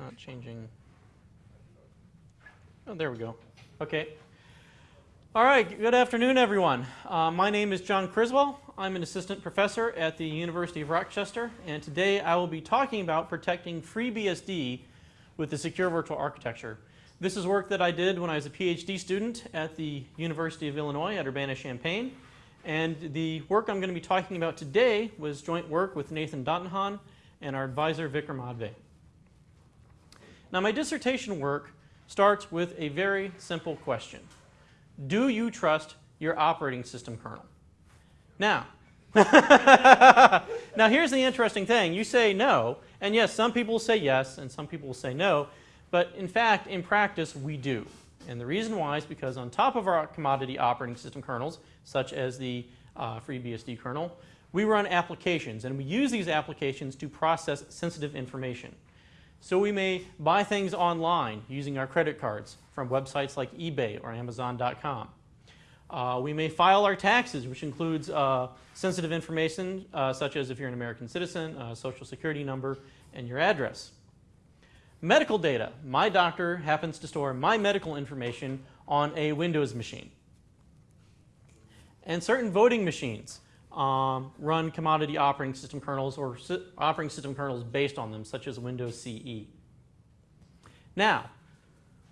not changing. Oh, there we go. Okay. All right, good afternoon, everyone. Uh, my name is John Criswell. I'm an assistant professor at the University of Rochester, and today I will be talking about protecting FreeBSD with the Secure Virtual Architecture. This is work that I did when I was a PhD student at the University of Illinois at Urbana-Champaign, and the work I'm going to be talking about today was joint work with Nathan Dautenhahn and our advisor Vikram Adve. Now my dissertation work starts with a very simple question. Do you trust your operating system kernel? Now, now here's the interesting thing. You say no, and yes, some people say yes, and some people will say no, but in fact, in practice, we do. And the reason why is because on top of our commodity operating system kernels, such as the uh, FreeBSD kernel, we run applications, and we use these applications to process sensitive information. So we may buy things online using our credit cards from websites like eBay or Amazon.com. Uh, we may file our taxes, which includes uh, sensitive information uh, such as if you're an American citizen, social security number, and your address. Medical data. My doctor happens to store my medical information on a Windows machine. And certain voting machines um, run commodity operating system kernels or operating system kernels based on them, such as Windows CE. Now,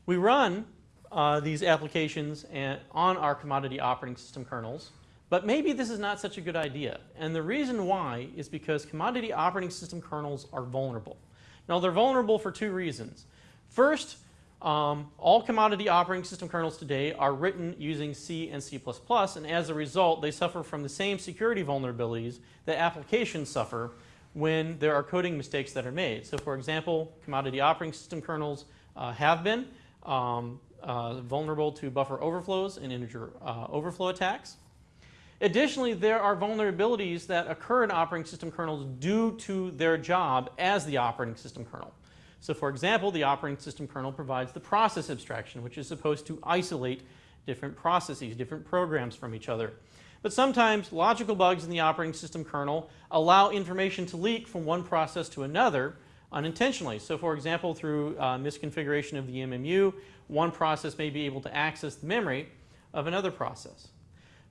we run uh, these applications and, on our commodity operating system kernels, but maybe this is not such a good idea. And the reason why is because commodity operating system kernels are vulnerable. Now, they're vulnerable for two reasons. First, um, all commodity operating system kernels today are written using C and C++, and as a result, they suffer from the same security vulnerabilities that applications suffer when there are coding mistakes that are made. So for example, commodity operating system kernels uh, have been um, uh, vulnerable to buffer overflows and integer uh, overflow attacks. Additionally, there are vulnerabilities that occur in operating system kernels due to their job as the operating system kernel. So for example, the operating system kernel provides the process abstraction, which is supposed to isolate different processes, different programs from each other. But sometimes logical bugs in the operating system kernel allow information to leak from one process to another unintentionally. So for example, through uh, misconfiguration of the MMU, one process may be able to access the memory of another process.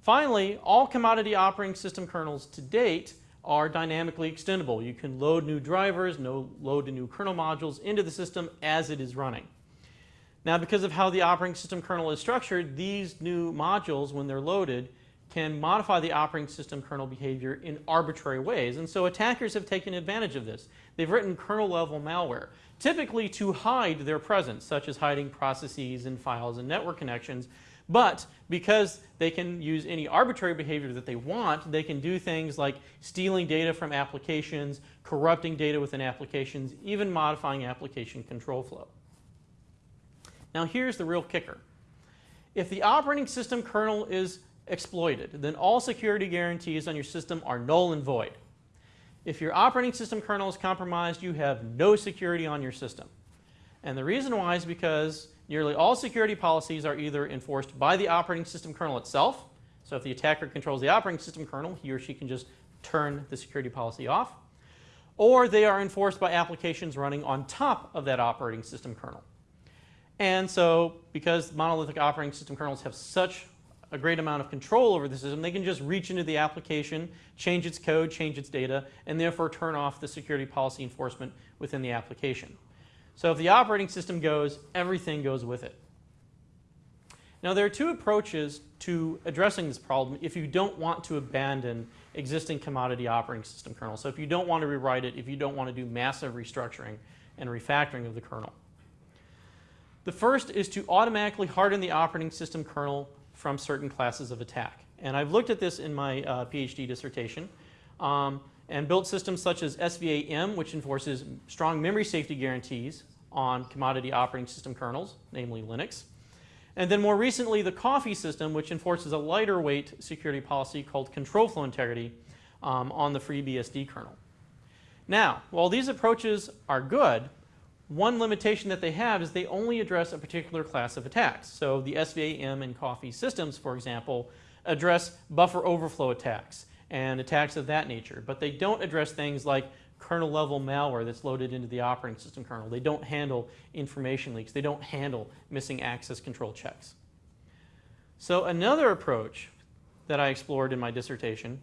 Finally, all commodity operating system kernels to date are dynamically extendable. You can load new drivers, no, load new kernel modules into the system as it is running. Now because of how the operating system kernel is structured, these new modules, when they're loaded, can modify the operating system kernel behavior in arbitrary ways. And so attackers have taken advantage of this. They've written kernel level malware, typically to hide their presence, such as hiding processes and files and network connections, but because they can use any arbitrary behavior that they want, they can do things like stealing data from applications, corrupting data within applications, even modifying application control flow. Now here's the real kicker. If the operating system kernel is exploited, then all security guarantees on your system are null and void. If your operating system kernel is compromised, you have no security on your system. And the reason why is because Nearly all security policies are either enforced by the operating system kernel itself. So if the attacker controls the operating system kernel, he or she can just turn the security policy off. Or they are enforced by applications running on top of that operating system kernel. And so because monolithic operating system kernels have such a great amount of control over the system, they can just reach into the application, change its code, change its data, and therefore turn off the security policy enforcement within the application. So if the operating system goes, everything goes with it. Now there are two approaches to addressing this problem if you don't want to abandon existing commodity operating system kernels. So if you don't want to rewrite it, if you don't want to do massive restructuring and refactoring of the kernel. The first is to automatically harden the operating system kernel from certain classes of attack. And I've looked at this in my uh, PhD dissertation. Um, and built systems such as SVA-M, which enforces strong memory safety guarantees on commodity operating system kernels, namely Linux. And then more recently, the Coffee system, which enforces a lighter weight security policy called control flow integrity um, on the FreeBSD kernel. Now, while these approaches are good, one limitation that they have is they only address a particular class of attacks. So the SVA-M and Coffee systems, for example, address buffer overflow attacks and attacks of that nature. But they don't address things like kernel level malware that's loaded into the operating system kernel. They don't handle information leaks. They don't handle missing access control checks. So another approach that I explored in my dissertation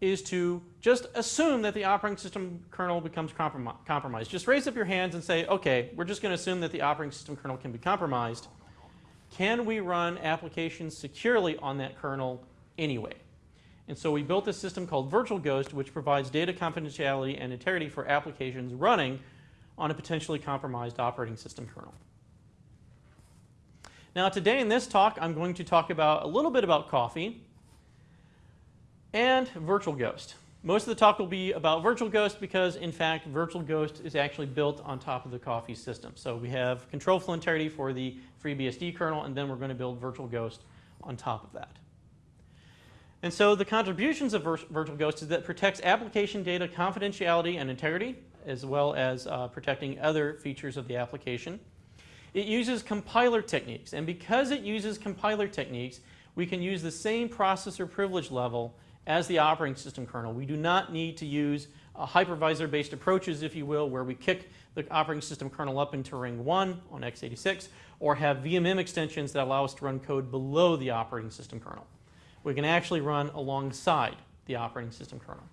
is to just assume that the operating system kernel becomes comprom compromised. Just raise up your hands and say, okay, we're just going to assume that the operating system kernel can be compromised. Can we run applications securely on that kernel anyway? And so we built a system called Virtual Ghost, which provides data confidentiality and integrity for applications running on a potentially compromised operating system kernel. Now today in this talk, I'm going to talk about a little bit about coffee and Virtual Ghost. Most of the talk will be about Virtual Ghost because, in fact, Virtual Ghost is actually built on top of the Coffee system. So we have control flow integrity for the FreeBSD kernel, and then we're going to build Virtual Ghost on top of that. And so the contributions of Virtual Ghost is that it protects application data confidentiality and integrity, as well as uh, protecting other features of the application. It uses compiler techniques, and because it uses compiler techniques, we can use the same processor privilege level as the operating system kernel. We do not need to use uh, hypervisor-based approaches, if you will, where we kick the operating system kernel up into ring 1 on x86, or have VMM extensions that allow us to run code below the operating system kernel. We can actually run alongside the operating system kernel.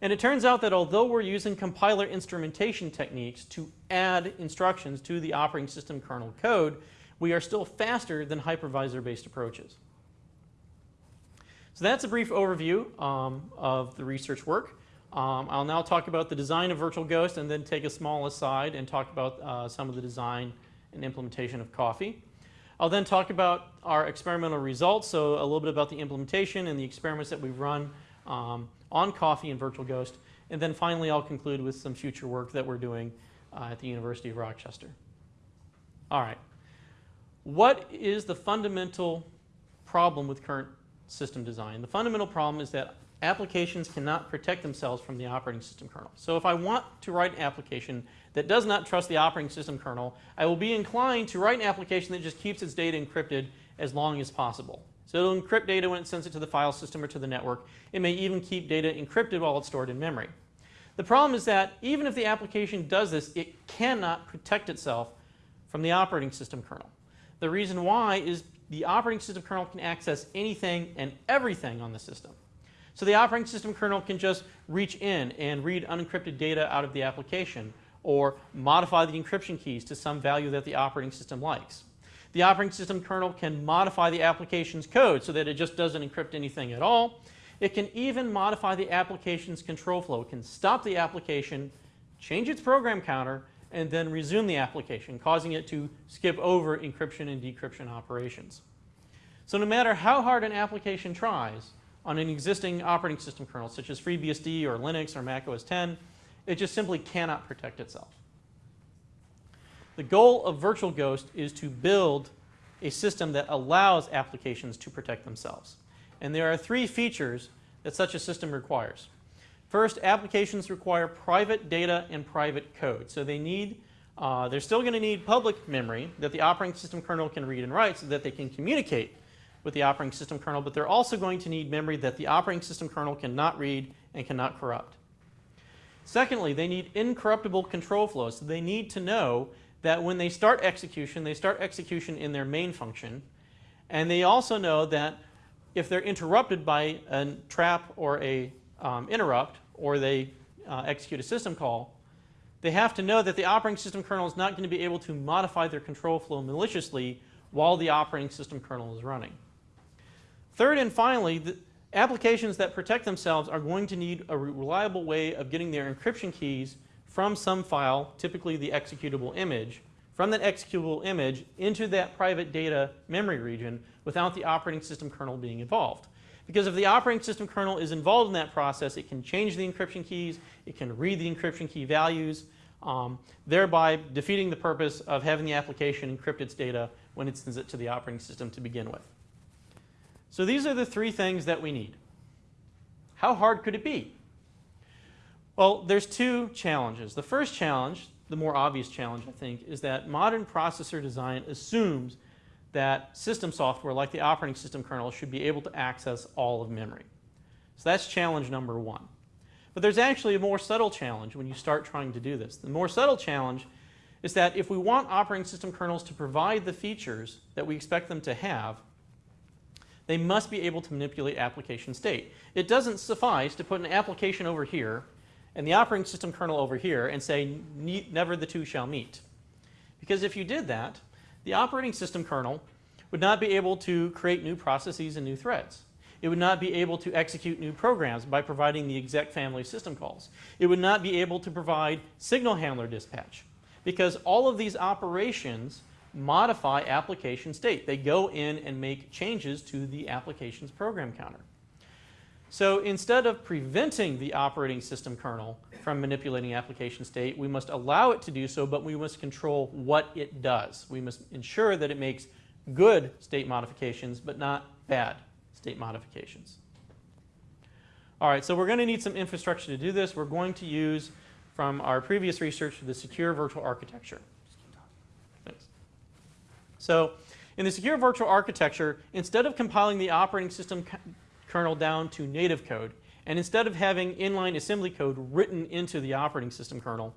And it turns out that although we're using compiler instrumentation techniques to add instructions to the operating system kernel code, we are still faster than hypervisor-based approaches. So that's a brief overview um, of the research work. Um, I'll now talk about the design of Virtual Ghost and then take a small aside and talk about uh, some of the design and implementation of Coffee. I'll then talk about our experimental results, so a little bit about the implementation and the experiments that we've run um, on Coffee and Virtual Ghost. And then finally, I'll conclude with some future work that we're doing uh, at the University of Rochester. All right. What is the fundamental problem with current system design? The fundamental problem is that applications cannot protect themselves from the operating system kernel. So if I want to write an application that does not trust the operating system kernel, I will be inclined to write an application that just keeps its data encrypted as long as possible. So it'll encrypt data when it sends it to the file system or to the network. It may even keep data encrypted while it's stored in memory. The problem is that even if the application does this, it cannot protect itself from the operating system kernel. The reason why is the operating system kernel can access anything and everything on the system. So the operating system kernel can just reach in and read unencrypted data out of the application or modify the encryption keys to some value that the operating system likes. The operating system kernel can modify the application's code so that it just doesn't encrypt anything at all. It can even modify the application's control flow. It can stop the application, change its program counter, and then resume the application, causing it to skip over encryption and decryption operations. So no matter how hard an application tries on an existing operating system kernel, such as FreeBSD or Linux or Mac OS X, it just simply cannot protect itself. The goal of Virtual Ghost is to build a system that allows applications to protect themselves. And there are three features that such a system requires. First, applications require private data and private code. So they need, uh, they're still going to need public memory that the operating system kernel can read and write so that they can communicate with the operating system kernel, but they're also going to need memory that the operating system kernel cannot read and cannot corrupt. Secondly, they need incorruptible control flows. So they need to know that when they start execution, they start execution in their main function. And they also know that if they're interrupted by a trap or a um, interrupt, or they uh, execute a system call, they have to know that the operating system kernel is not going to be able to modify their control flow maliciously while the operating system kernel is running. Third and finally, the, Applications that protect themselves are going to need a reliable way of getting their encryption keys from some file, typically the executable image, from that executable image into that private data memory region without the operating system kernel being involved. Because if the operating system kernel is involved in that process, it can change the encryption keys, it can read the encryption key values, um, thereby defeating the purpose of having the application encrypt its data when it sends it to the operating system to begin with. So these are the three things that we need. How hard could it be? Well, there's two challenges. The first challenge, the more obvious challenge, I think, is that modern processor design assumes that system software, like the operating system kernel, should be able to access all of memory. So that's challenge number one. But there's actually a more subtle challenge when you start trying to do this. The more subtle challenge is that if we want operating system kernels to provide the features that we expect them to have, they must be able to manipulate application state. It doesn't suffice to put an application over here and the operating system kernel over here and say never the two shall meet. Because if you did that, the operating system kernel would not be able to create new processes and new threads. It would not be able to execute new programs by providing the exec family system calls. It would not be able to provide signal handler dispatch because all of these operations modify application state. They go in and make changes to the application's program counter. So instead of preventing the operating system kernel from manipulating application state, we must allow it to do so, but we must control what it does. We must ensure that it makes good state modifications, but not bad state modifications. All right, so we're going to need some infrastructure to do this. We're going to use from our previous research the secure virtual architecture. So in the secure virtual architecture, instead of compiling the operating system kernel down to native code. And instead of having inline assembly code written into the operating system kernel,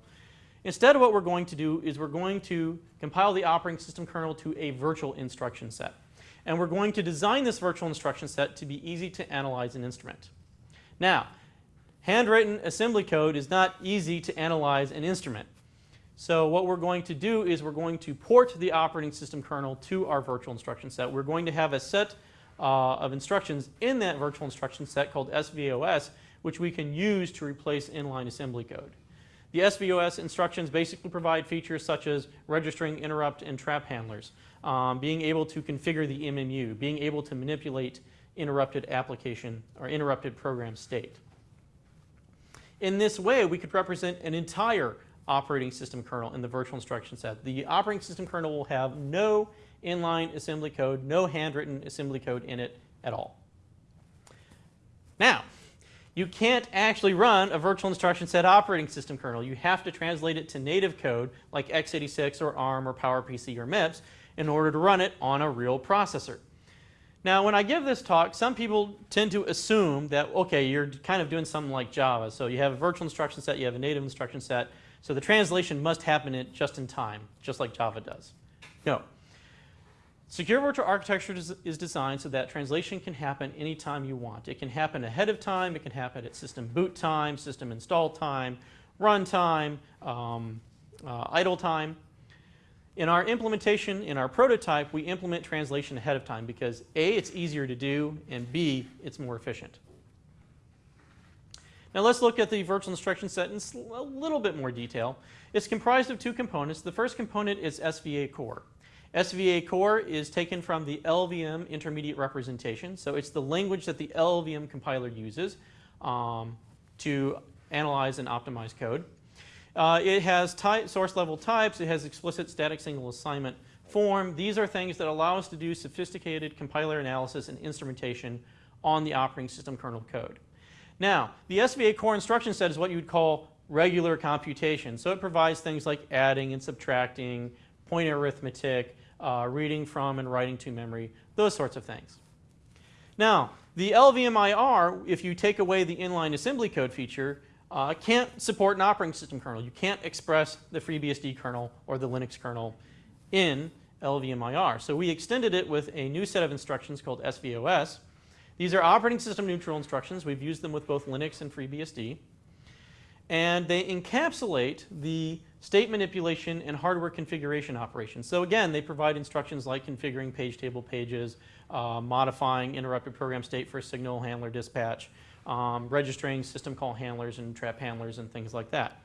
instead of what we're going to do is we're going to compile the operating system kernel to a virtual instruction set. And we're going to design this virtual instruction set to be easy to analyze and instrument. Now, handwritten assembly code is not easy to analyze and instrument. So what we're going to do is we're going to port the operating system kernel to our virtual instruction set. We're going to have a set uh, of instructions in that virtual instruction set called SVOS, which we can use to replace inline assembly code. The SVOS instructions basically provide features such as registering interrupt and trap handlers, um, being able to configure the MMU, being able to manipulate interrupted application or interrupted program state. In this way, we could represent an entire operating system kernel in the virtual instruction set. The operating system kernel will have no inline assembly code, no handwritten assembly code in it at all. Now, you can't actually run a virtual instruction set operating system kernel. You have to translate it to native code like x86 or ARM or PowerPC or MIPS in order to run it on a real processor. Now, when I give this talk, some people tend to assume that, okay, you're kind of doing something like Java. So you have a virtual instruction set, you have a native instruction set, so the translation must happen just in time, just like Java does. No, Secure Virtual Architecture is designed so that translation can happen anytime you want. It can happen ahead of time, it can happen at system boot time, system install time, run time, um, uh, idle time. In our implementation, in our prototype, we implement translation ahead of time because A, it's easier to do, and B, it's more efficient. Now let's look at the virtual instruction set in a little bit more detail. It's comprised of two components. The first component is SVA core. SVA core is taken from the LLVM intermediate representation. So it's the language that the LLVM compiler uses um, to analyze and optimize code. Uh, it has type, source level types. It has explicit static single assignment form. These are things that allow us to do sophisticated compiler analysis and instrumentation on the operating system kernel code. Now, the SVA core instruction set is what you would call regular computation. So it provides things like adding and subtracting, point arithmetic, uh, reading from and writing to memory, those sorts of things. Now, the LLVM IR, if you take away the inline assembly code feature, uh, can't support an operating system kernel. You can't express the FreeBSD kernel or the Linux kernel in LLVM IR. So we extended it with a new set of instructions called SVOS. These are operating system neutral instructions. We've used them with both Linux and FreeBSD. And they encapsulate the state manipulation, and hardware configuration operations. So again, they provide instructions like configuring page table pages, uh, modifying interrupted program state for signal handler dispatch, um, registering system call handlers and trap handlers and things like that.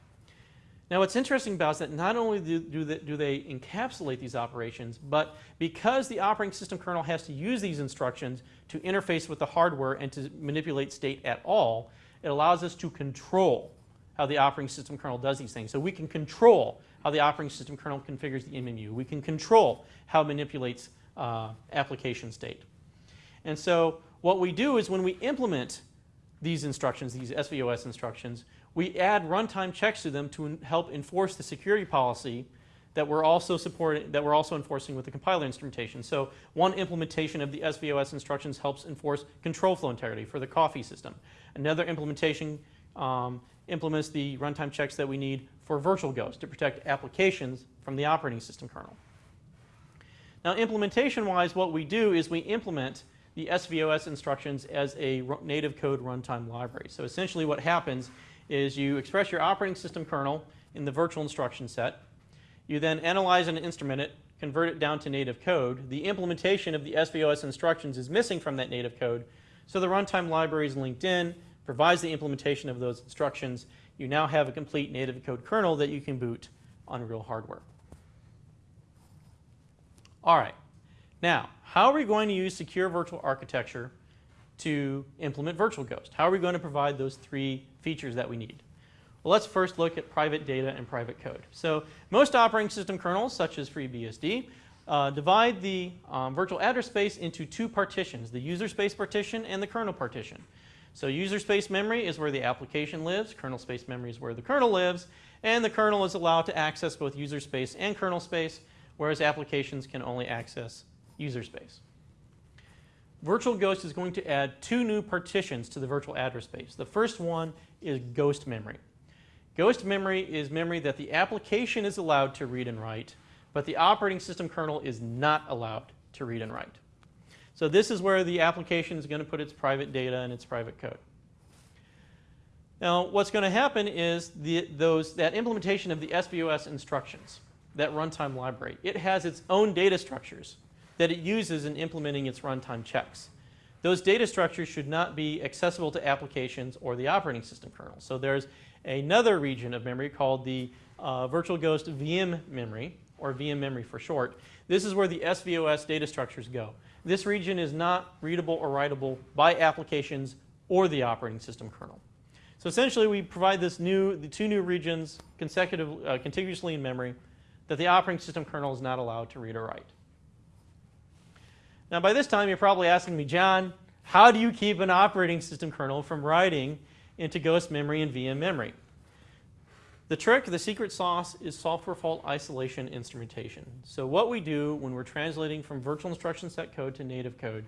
Now what's interesting about is that not only do, do, they, do they encapsulate these operations, but because the operating system kernel has to use these instructions to interface with the hardware and to manipulate state at all, it allows us to control how the operating system kernel does these things. So we can control how the operating system kernel configures the MMU. We can control how it manipulates uh, application state. And so what we do is when we implement these instructions, these SVOS instructions, we add runtime checks to them to help enforce the security policy that we're also supporting, that we're also enforcing with the compiler instrumentation. So one implementation of the SVOS instructions helps enforce control flow integrity for the coffee system. Another implementation um, implements the runtime checks that we need for Virtual Ghost to protect applications from the operating system kernel. Now implementation-wise, what we do is we implement the SVOS instructions as a native code runtime library. So essentially what happens is you express your operating system kernel in the virtual instruction set. You then analyze and instrument it, convert it down to native code. The implementation of the SVOS instructions is missing from that native code, so the runtime library is linked in, provides the implementation of those instructions. You now have a complete native code kernel that you can boot on real hardware. All right. Now, how are we going to use secure virtual architecture to implement Virtual Ghost? How are we going to provide those three features that we need? Well, let's first look at private data and private code. So most operating system kernels, such as FreeBSD, uh, divide the um, virtual address space into two partitions, the user space partition and the kernel partition. So user space memory is where the application lives, kernel space memory is where the kernel lives, and the kernel is allowed to access both user space and kernel space, whereas applications can only access user space. Virtual Ghost is going to add two new partitions to the virtual address space. The first one is ghost memory. Ghost memory is memory that the application is allowed to read and write, but the operating system kernel is not allowed to read and write. So this is where the application is going to put its private data and its private code. Now what's going to happen is the, those, that implementation of the SVOS instructions, that runtime library, it has its own data structures that it uses in implementing its runtime checks. Those data structures should not be accessible to applications or the operating system kernel. So there's another region of memory called the uh, Virtual Ghost VM memory, or VM memory for short. This is where the SVOS data structures go. This region is not readable or writable by applications or the operating system kernel. So essentially we provide this new, the two new regions consecutive, uh, contiguously in memory that the operating system kernel is not allowed to read or write. Now by this time you're probably asking me, John, how do you keep an operating system kernel from writing into ghost memory and VM memory? The trick, the secret sauce, is software fault isolation instrumentation. So what we do when we're translating from virtual instruction set code to native code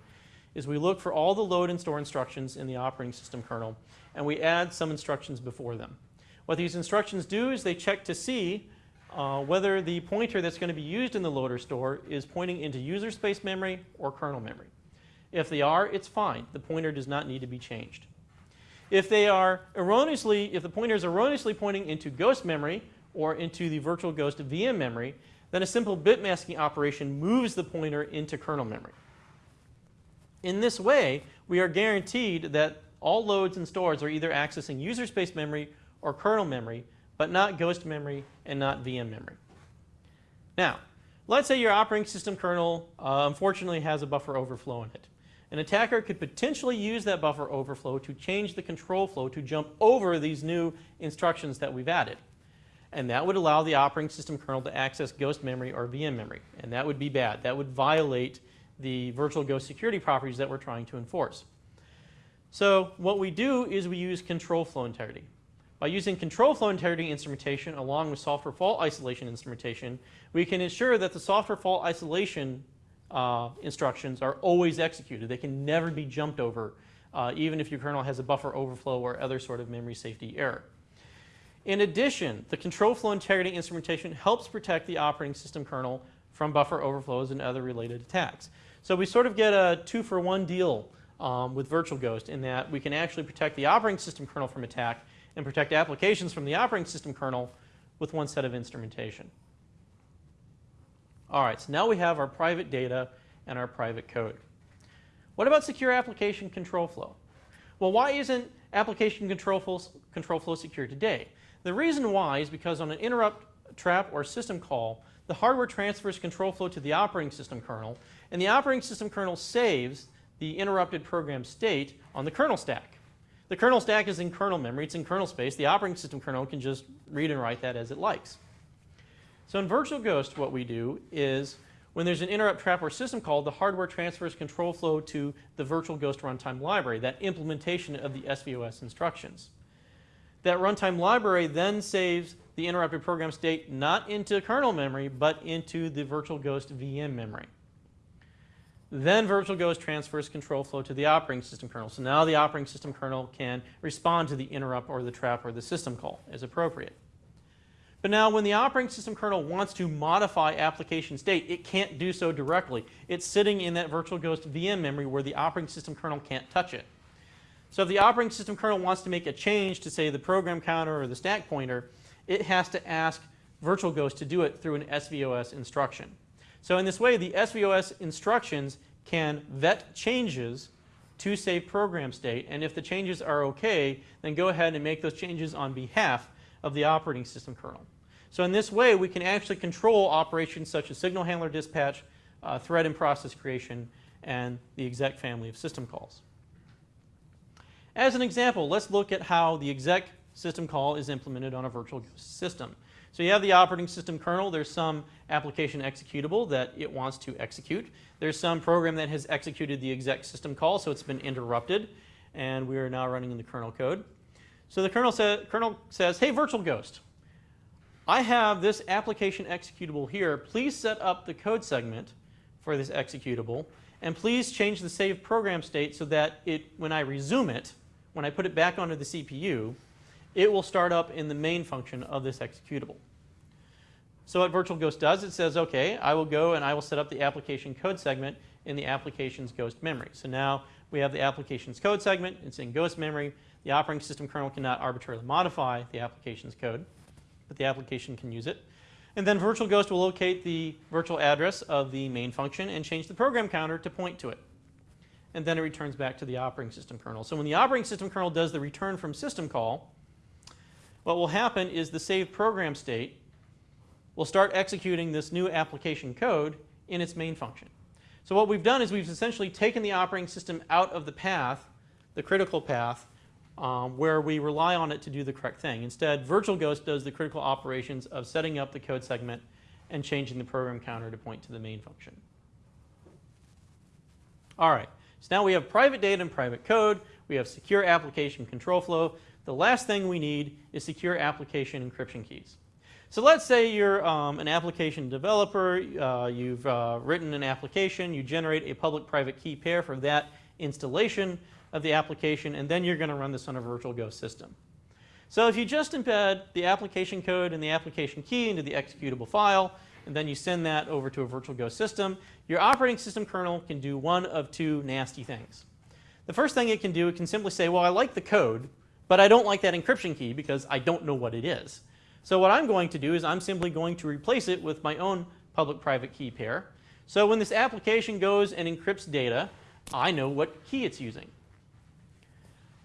is we look for all the load and store instructions in the operating system kernel and we add some instructions before them. What these instructions do is they check to see uh, whether the pointer that's going to be used in the loader store is pointing into user space memory or kernel memory. If they are, it's fine. The pointer does not need to be changed. If they are erroneously, if the pointer is erroneously pointing into ghost memory or into the virtual ghost VM memory, then a simple bit masking operation moves the pointer into kernel memory. In this way, we are guaranteed that all loads and stores are either accessing user space memory or kernel memory but not ghost memory and not VM memory. Now, let's say your operating system kernel uh, unfortunately has a buffer overflow in it. An attacker could potentially use that buffer overflow to change the control flow to jump over these new instructions that we've added. And that would allow the operating system kernel to access ghost memory or VM memory. And that would be bad. That would violate the virtual ghost security properties that we're trying to enforce. So what we do is we use control flow integrity. By using control flow integrity instrumentation along with software fault isolation instrumentation, we can ensure that the software fault isolation uh, instructions are always executed. They can never be jumped over, uh, even if your kernel has a buffer overflow or other sort of memory safety error. In addition, the control flow integrity instrumentation helps protect the operating system kernel from buffer overflows and other related attacks. So we sort of get a two for one deal um, with Virtual Ghost in that we can actually protect the operating system kernel from attack and protect applications from the operating system kernel with one set of instrumentation. All right, so now we have our private data and our private code. What about secure application control flow? Well, why isn't application control flow, control flow secure today? The reason why is because on an interrupt, trap, or system call, the hardware transfers control flow to the operating system kernel, and the operating system kernel saves the interrupted program state on the kernel stack. The kernel stack is in kernel memory, it's in kernel space. The operating system kernel can just read and write that as it likes. So in Virtual Ghost, what we do is when there's an interrupt trap or system call, the hardware transfers control flow to the Virtual Ghost runtime library, that implementation of the SVOS instructions. That runtime library then saves the interrupted program state not into kernel memory, but into the Virtual Ghost VM memory. Then Virtual Ghost transfers control flow to the operating system kernel. So now the operating system kernel can respond to the interrupt or the trap or the system call as appropriate. But now when the operating system kernel wants to modify application state, it can't do so directly. It's sitting in that Virtual Ghost VM memory where the operating system kernel can't touch it. So if the operating system kernel wants to make a change to say the program counter or the stack pointer, it has to ask Virtual Ghost to do it through an SVOS instruction. So in this way, the SVOS instructions can vet changes to save program state, and if the changes are okay, then go ahead and make those changes on behalf of the operating system kernel. So in this way, we can actually control operations such as signal handler dispatch, uh, thread and process creation, and the exec family of system calls. As an example, let's look at how the exec system call is implemented on a virtual system. So you have the operating system kernel. There's some application executable that it wants to execute. There's some program that has executed the exec system call, so it's been interrupted, and we are now running in the kernel code. So the kernel, sa kernel says, hey, Virtual Ghost, I have this application executable here. Please set up the code segment for this executable, and please change the save program state so that it, when I resume it, when I put it back onto the CPU, it will start up in the main function of this executable. So what Virtual Ghost does, it says, okay, I will go and I will set up the application code segment in the application's ghost memory. So now we have the application's code segment, it's in ghost memory. The operating system kernel cannot arbitrarily modify the application's code, but the application can use it. And then Virtual Ghost will locate the virtual address of the main function and change the program counter to point to it. And then it returns back to the operating system kernel. So when the operating system kernel does the return from system call, what will happen is the saved program state will start executing this new application code in its main function. So what we've done is we've essentially taken the operating system out of the path, the critical path, um, where we rely on it to do the correct thing. Instead, Virtual Ghost does the critical operations of setting up the code segment and changing the program counter to point to the main function. All right, so now we have private data and private code. We have secure application control flow. The last thing we need is secure application encryption keys. So let's say you're um, an application developer, uh, you've uh, written an application, you generate a public-private key pair for that installation of the application, and then you're going to run this on a virtual ghost system. So if you just embed the application code and the application key into the executable file, and then you send that over to a virtual ghost system, your operating system kernel can do one of two nasty things. The first thing it can do, it can simply say, well, I like the code, but I don't like that encryption key because I don't know what it is. So what I'm going to do is I'm simply going to replace it with my own public-private key pair. So when this application goes and encrypts data, I know what key it's using.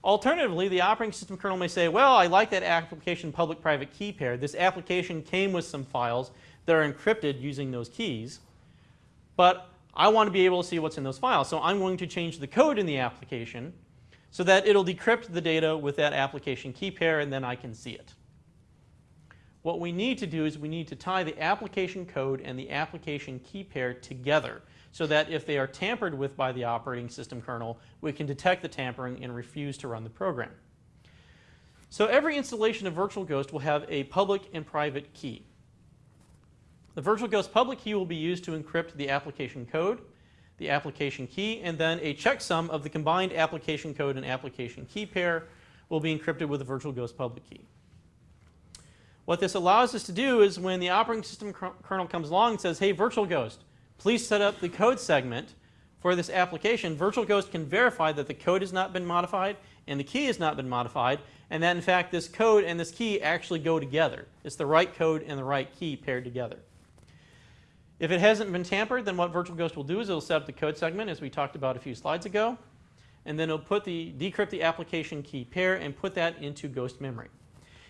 Alternatively, the operating system kernel may say, well, I like that application public-private key pair. This application came with some files that are encrypted using those keys, but I want to be able to see what's in those files. So I'm going to change the code in the application so that it'll decrypt the data with that application key pair and then I can see it. What we need to do is we need to tie the application code and the application key pair together so that if they are tampered with by the operating system kernel, we can detect the tampering and refuse to run the program. So every installation of Virtual Ghost will have a public and private key. The Virtual Ghost public key will be used to encrypt the application code the application key, and then a checksum of the combined application code and application key pair will be encrypted with the virtual ghost public key. What this allows us to do is when the operating system kernel comes along and says, hey, virtual ghost, please set up the code segment for this application, Virtual Ghost can verify that the code has not been modified and the key has not been modified, and that in fact this code and this key actually go together. It's the right code and the right key paired together. If it hasn't been tampered, then what Virtual Ghost will do is it'll set up the code segment as we talked about a few slides ago, and then it'll put the decrypt the application key pair and put that into ghost memory.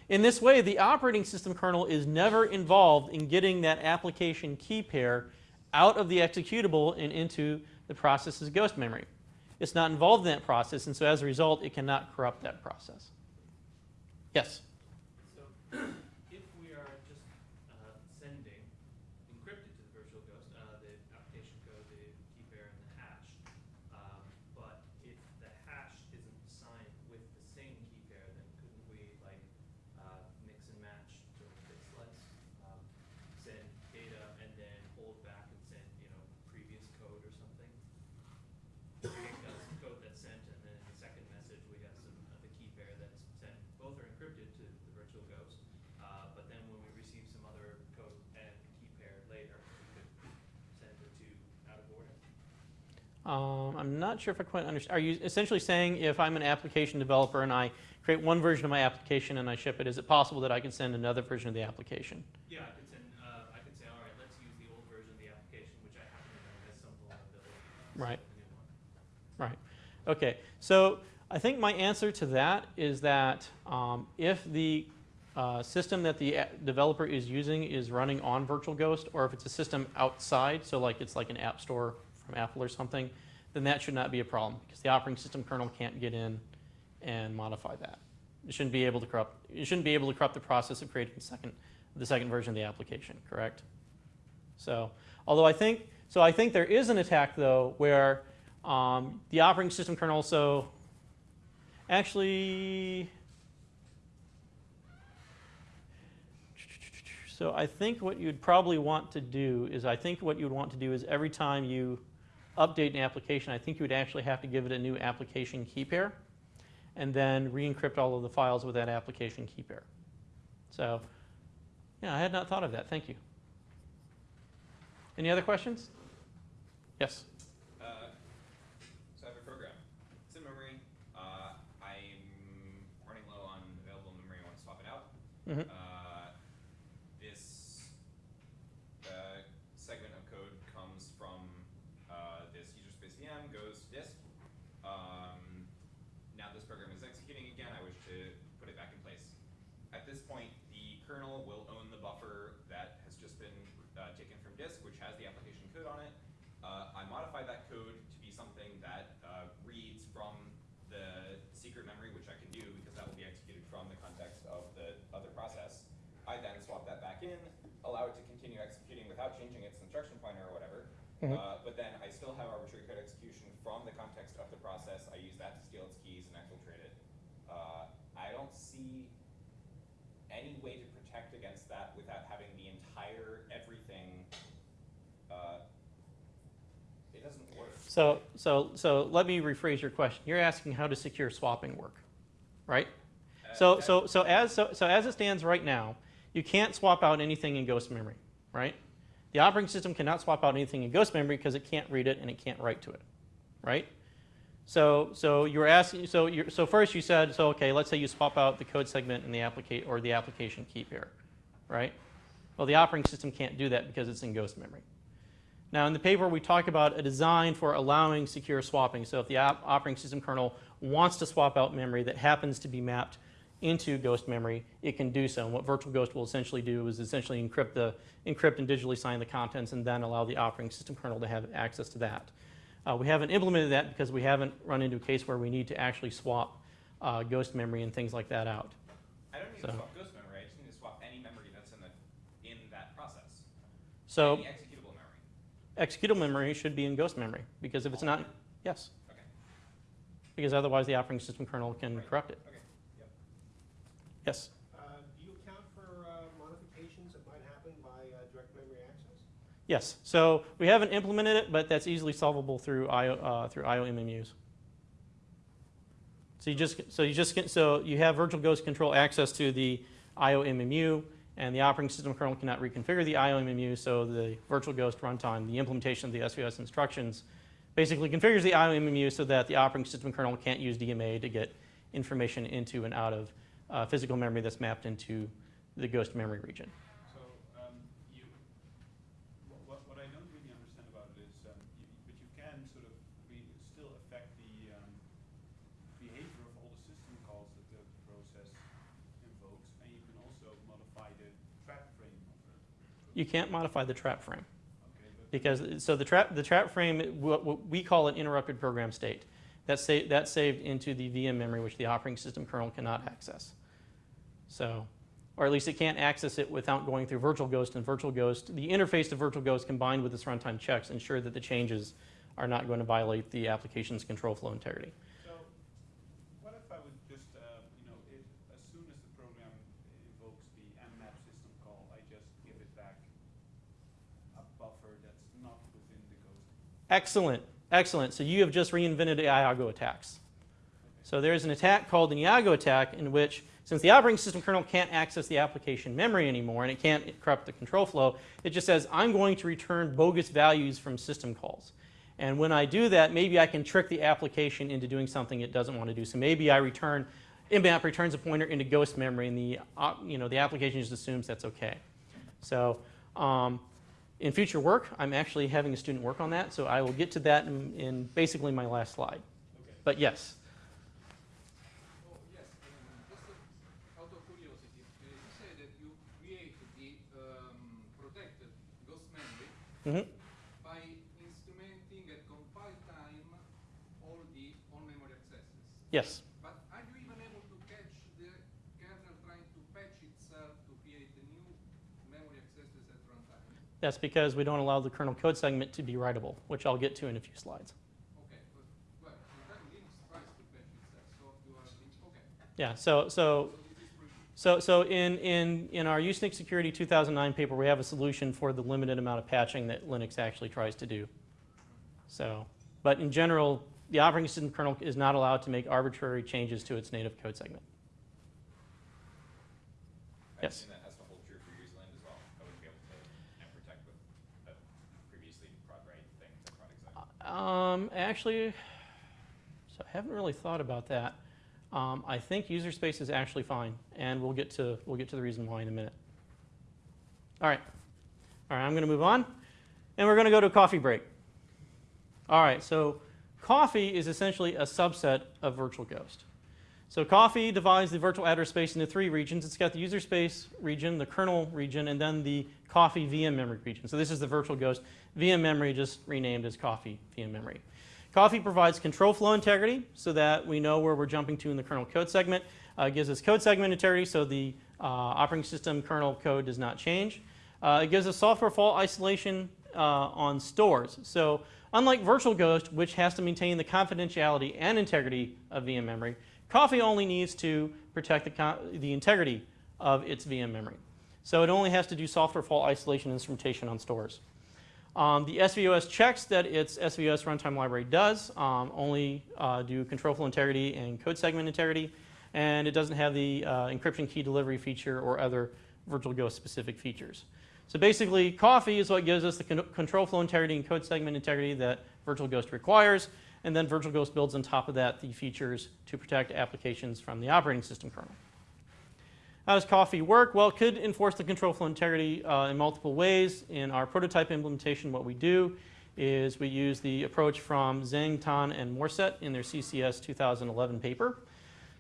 In this way, the operating system kernel is never involved in getting that application key pair out of the executable and into the process's ghost memory. It's not involved in that process, and so as a result, it cannot corrupt that process. Yes? So if we are just uh, sending encrypted to the virtual ghost uh, the application code, the key pair, and the hash, um, but if the hash isn't signed with the same key pair, then couldn't we like uh, mix and match to the Um, I'm not sure if I quite understand. Are you essentially saying if I'm an application developer and I create one version of my application and I ship it, is it possible that I can send another version of the application? Yeah, I could send, uh, I could say, all right, let's use the old version of the application, which I happen to know has some vulnerability. Right. send the new one. Right. Okay. So I think my answer to that is that um, if the uh, system that the developer is using is running on Virtual Ghost, or if it's a system outside, so like it's like an app store from Apple or something, then that should not be a problem because the operating system kernel can't get in and modify that. It shouldn't be able to corrupt. It shouldn't be able to corrupt the process of creating the second, the second version of the application. Correct. So, although I think so, I think there is an attack though where um, the operating system kernel. So, actually, so I think what you'd probably want to do is I think what you'd want to do is every time you update an application, I think you would actually have to give it a new application key pair, and then re-encrypt all of the files with that application key pair. So, yeah, I had not thought of that. Thank you. Any other questions? Yes. Uh, so I have a program. It's in memory. Uh, I'm running low on available memory. I want to swap it out. Mhm. Uh, this uh, segment of code comes from uh, this user space VM, goes to disk. Um, now this program is executing again. I wish to put it back in place. At this point, the kernel will own the buffer that has just been uh, taken from disk, which has the application code on it. Uh, I modify that code to be something that uh, reads from the secret memory, which I can do because that will be executed from the context of the other process. I then swap that back in, allow it to continue executing without changing its instruction pointer or whatever. Mhm. Uh, but then I still have arbitrary code execution from the context of the process. I use that to steal its keys and exfiltrate it. Uh, I don't see any way to protect against that without having the entire everything. Uh, it doesn't work. So, so, so let me rephrase your question. You're asking how does secure swapping work, right? Uh, So, so, so as, so, so as it stands right now, you can't swap out anything in ghost memory, right? The operating system cannot swap out anything in ghost memory because it can't read it and it can't write to it, right? So, so you were asking, so you're, so first you said, so okay, let's say you swap out the code segment in the applicate or the application key pair, right? Well, the operating system can't do that because it's in ghost memory. Now, in the paper, we talk about a design for allowing secure swapping. So, if the op- operating system kernel wants to swap out memory that happens to be mapped into ghost memory, it can do so. And what Virtual Ghost will essentially do is essentially encrypt the encrypt and digitally sign the contents, and then allow the operating system kernel to have access to that. Uh, we haven't implemented that because we haven't run into a case where we need to actually swap uh, ghost memory and things like that out. I don't need so- to swap ghost memory. I just need to swap any memory that's in the in that process. So, executable memory. should be in ghost memory because if it's not, yes, Okay. because otherwise the operating system kernel can Right. corrupt it. Okay. Yep. Yes. Uh, Do you account for uh, modifications that might happen by uh, direct memory access? Yes. So we haven't implemented it, but that's easily solvable through IO uh, through IO MMUs. So you just so you just so you have Virtual Ghost control access to the IO MMU, and the operating system kernel cannot reconfigure the IOMMU, So the Virtual Ghost runtime, the implementation of the SVS instructions, basically configures the IOMMU so that the operating system kernel can't use DMA to get information into and out of uh, physical memory that's mapped into the ghost memory region. So, um, you, wh- what, what I don't really understand about it is, um, you, but you can sort of re- still affect the, um, behavior of all the system calls that the process invokes, and you can also modify the trap frame of it. You can't modify the trap frame. Because, so the trap, the trap frame, what, what we call an interrupted program state. That's, sa- that's saved into the VM memory, which the operating system kernel cannot access. So, or at least it can't access it without going through Virtual Ghost and Virtual Ghost. The interface to Virtual Ghost combined with its runtime checks ensure that the changes are not going to violate the application's control flow integrity. So, what if I would just, uh, you know, if, as soon as the program invokes the mmap system call, I just give it back a buffer that's not within the ghost? Excellent, excellent. So you have just reinvented the Iago attacks. So there's an attack called an Iago attack in which, since the operating system kernel can't access the application memory anymore and it can't corrupt the control flow, it just says, I'm going to return bogus values from system calls. And when I do that, maybe I can trick the application into doing something it doesn't want to do. So maybe I return, mmap returns a pointer into ghost memory, and the, uh, you know, the application just assumes that's okay. So um, in future work, I'm actually having a student work on that, so I will get to that in, in basically my last slide. Okay. But yes, yes, just out of curiosity, you say that you create the protected ghost memory Mhm. by instrumenting at compile time all the on-memory accesses. yes. But are you even able to catch the kernel trying to patch itself to create the new memory accesses at runtime? That's because we don't allow the kernel code segment to be writable, which I'll get to in a few slides. Okay, but, well, sometimes Linux tries to patch itself, so you are, in- okay. Yeah, so, so So this is pretty So, so in, in, in our Usenix Security 2009 paper, we have a solution for the limited amount of patching that Linux actually tries to do. So, but in general, the operating system kernel is not allowed to make arbitrary changes to its native code segment. I Yes. assume that has to hold true for userland as well. I wouldn't be able to and protect with a previously prod write thing to prod exec. Um, actually, so I haven't really thought about that. Um, I think user space is actually fine, and we'll get to we'll get to the reason why in a minute. All right, all right. I'm going to move on, and we're going to go to coffee break. All right. So, coffee is essentially a subset of Virtual Ghost. So, coffee divides the virtual address space into three regions. It's got the user space region, the kernel region, and then the coffee VM memory region. So, this is the Virtual Ghost VM memory, just renamed as coffee VM memory. Coffee provides control flow integrity so that we know where we're jumping to in the kernel code segment. Uh, gives us code segment integrity so the uh, operating system kernel code does not change. Uh, it gives us software fault isolation uh, on stores. So unlike Virtual Ghost, which has to maintain the confidentiality and integrity of VM memory, Coffee only needs to protect the, the integrity of its VM memory. So it only has to do software fault isolation instrumentation on stores. Um, the SVOS checks that its SVOS runtime library does um, only uh, do control flow integrity and code segment integrity, and it doesn't have the uh, encryption key delivery feature or other Virtual Ghost specific features. So basically, Coffee is what gives us the con- control flow integrity and code segment integrity that Virtual Ghost requires, and then Virtual Ghost builds on top of that the features to protect applications from the operating system kernel. How does Coffee work? Well, it could enforce the control flow integrity uh, in multiple ways. In our prototype implementation, what we do is we use the approach from Zeng, Tan, and Morrisett in their CCS 2011 paper.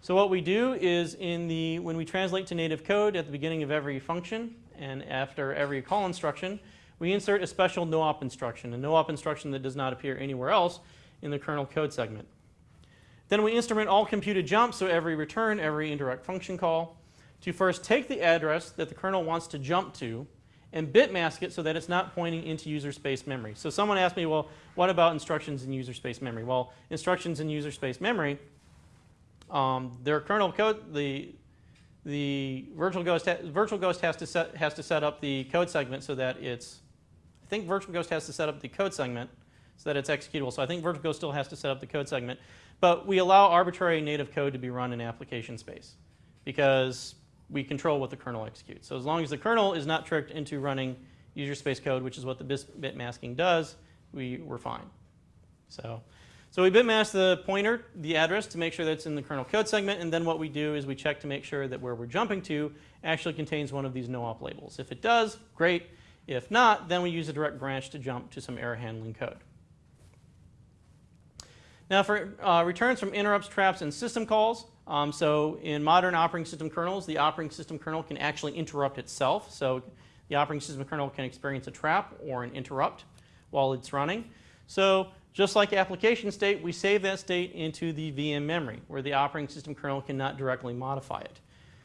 So what we do is in the, when we translate to native code at the beginning of every function and after every call instruction, we insert a special no-op instruction, a no-op instruction that does not appear anywhere else in the kernel code segment. Then we instrument all computed jumps, so every return, every indirect function call, to first take the address that the kernel wants to jump to and bit mask it so that it's not pointing into user space memory. So someone asked me, well, what about instructions in user space memory? Well, instructions in user space memory, um, their kernel code, the the virtual ghost virtual ghost has to set has to set up the code segment so that it's I think virtual ghost has to set up the code segment so that it's executable. So I think virtual ghost still has to set up the code segment, but we allow arbitrary native code to be run in application space because we control what the kernel executes. So as long as the kernel is not tricked into running user space code, which is what the bit masking does, we, we're fine. So, so we bit mask the pointer, the address, to make sure that it's in the kernel code segment, and then what we do is we check to make sure that where we're jumping to actually contains one of these no-op labels. If it does, great. If not, then we use a direct branch to jump to some error handling code. Now for uh, returns from interrupts, traps, and system calls, um, so in modern operating system kernels, the operating system kernel can actually interrupt itself. So the operating system kernel can experience a trap or an interrupt while it's running. So just like application state, we save that state into the VM memory where the operating system kernel cannot directly modify it.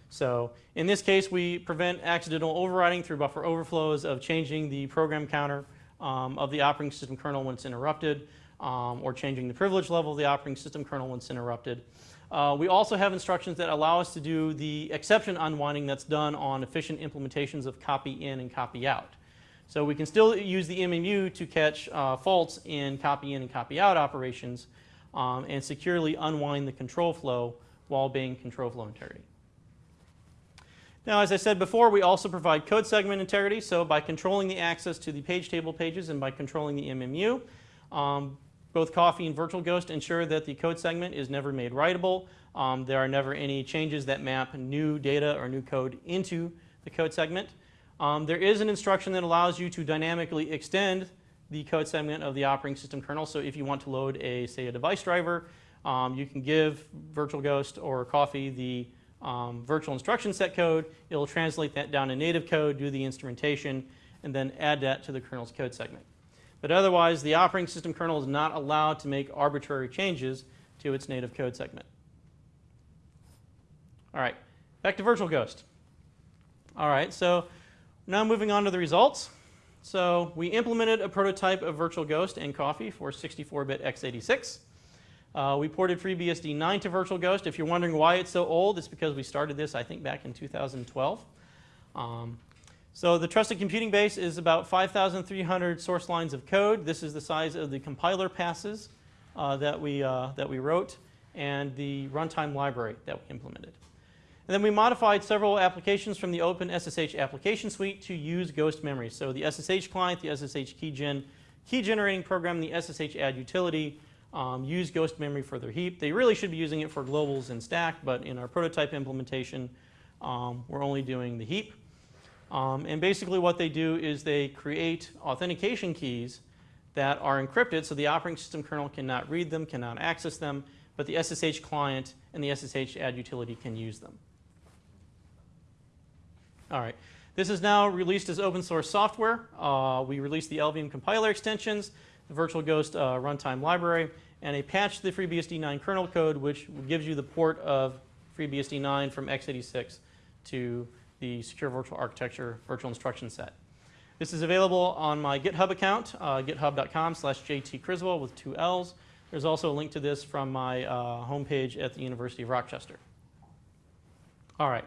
So in this case, we prevent accidental overriding through buffer overflows of changing the program counter um, of the operating system kernel when it's interrupted, um, or changing the privilege level of the operating system kernel when it's interrupted. Uh, we also have instructions that allow us to do the exception unwinding that's done on efficient implementations of copy in and copy out. So we can still use the MMU to catch uh, faults in copy in and copy out operations um, and securely unwind the control flow while being control flow integrity. Now, as I said before, we also provide code segment integrity. So by controlling the access to the page table pages and by controlling the MMU, um, both Coffee and Virtual Ghost ensure that the code segment is never made writable. Um, there are never any changes that map new data or new code into the code segment. Um, there is an instruction that allows you to dynamically extend the code segment of the operating system kernel. So if you want to load a, say, a device driver, um, you can give Virtual Ghost or Coffee the um, virtual instruction set code. It'll translate that down to native code, do the instrumentation, and then add that to the kernel's code segment. But otherwise, the operating system kernel is not allowed to make arbitrary changes to its native code segment. All right, back to Virtual Ghost. All right, so now moving on to the results. So we implemented a prototype of Virtual Ghost and Coffee for 64-bit x86. Uh, we ported FreeBSD 9 to Virtual Ghost. If you're wondering why it's so old, it's because we started this, I think, back in 2012. Um, so the trusted computing base is about 5,300 source lines of code. This is the size of the compiler passes uh, that, we, uh, that we wrote and the runtime library that we implemented. And then we modified several applications from the Open SSH application suite to use ghost memory. So the SSH client, the SSH keygen key generating program, the SSH add utility um, use ghost memory for their heap. They really should be using it for globals and stack, but in our prototype implementation, um, we're only doing the heap. Um, and basically what they do is they create authentication keys that are encrypted so the operating system kernel cannot read them, cannot access them, but the SSH client and the SSH add utility can use them. All right. This is now released as open source software. Uh, we released the LLVM compiler extensions, the Virtual Ghost uh, runtime library, and a patch to the FreeBSD 9 kernel code, which gives you the port of FreeBSD 9 from x86 to the Secure Virtual Architecture virtual instruction set. This is available on my GitHub account, uh, github.com slash jtcriswell with two L's. There's also a link to this from my uh, homepage at the University of Rochester. All right.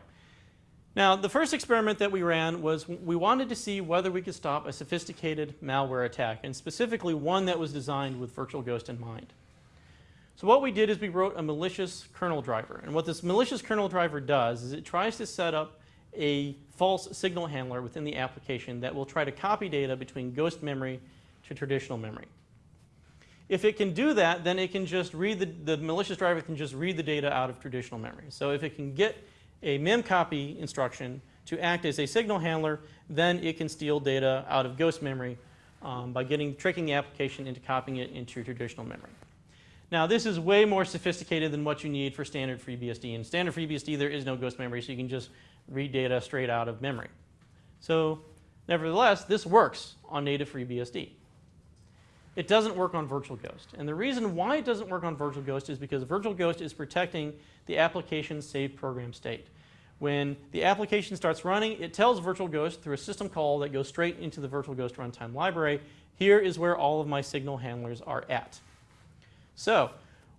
Now, the first experiment that we ran was we wanted to see whether we could stop a sophisticated malware attack, and specifically one that was designed with Virtual Ghost in mind. So what we did is we wrote a malicious kernel driver. And what this malicious kernel driver does is it tries to set up a false signal handler within the application that will try to copy data between ghost memory to traditional memory. If it can do that, then it can just read the, the malicious driver can just read the data out of traditional memory. So if it can get a memcopy instruction to act as a signal handler, then it can steal data out of ghost memory um, by getting tricking the application into copying it into traditional memory. Now this is way more sophisticated than what you need for standard FreeBSD. In standard FreeBSD there is no ghost memory so you can just read data straight out of memory. So nevertheless this works on native FreeBSD. It doesn't work on Virtual Ghost. And the reason why it doesn't work on Virtual Ghost is because Virtual Ghost is protecting the application's saved program state. When the application starts running, it tells Virtual Ghost through a system call that goes straight into the Virtual Ghost runtime library, here is where all of my signal handlers are at. So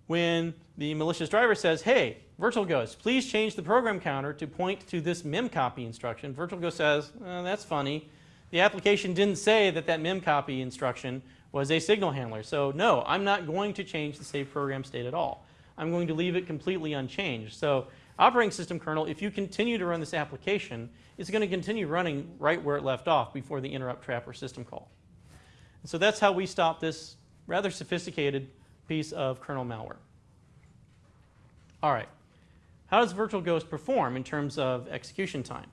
when the malicious driver says, hey, Virtual Ghost, please change the program counter to point to this memcopy instruction, Virtual Ghost says, oh, that's funny. The application didn't say that that memcopy instruction was a signal handler. So no, I'm not going to change the save program state at all. I'm going to leave it completely unchanged. So operating system kernel, if you continue to run this application, it's going to continue running right where it left off before the interrupt trap or system call. And so that's how we stop this rather sophisticated piece of kernel malware. All right. How does Virtual Ghost perform in terms of execution time?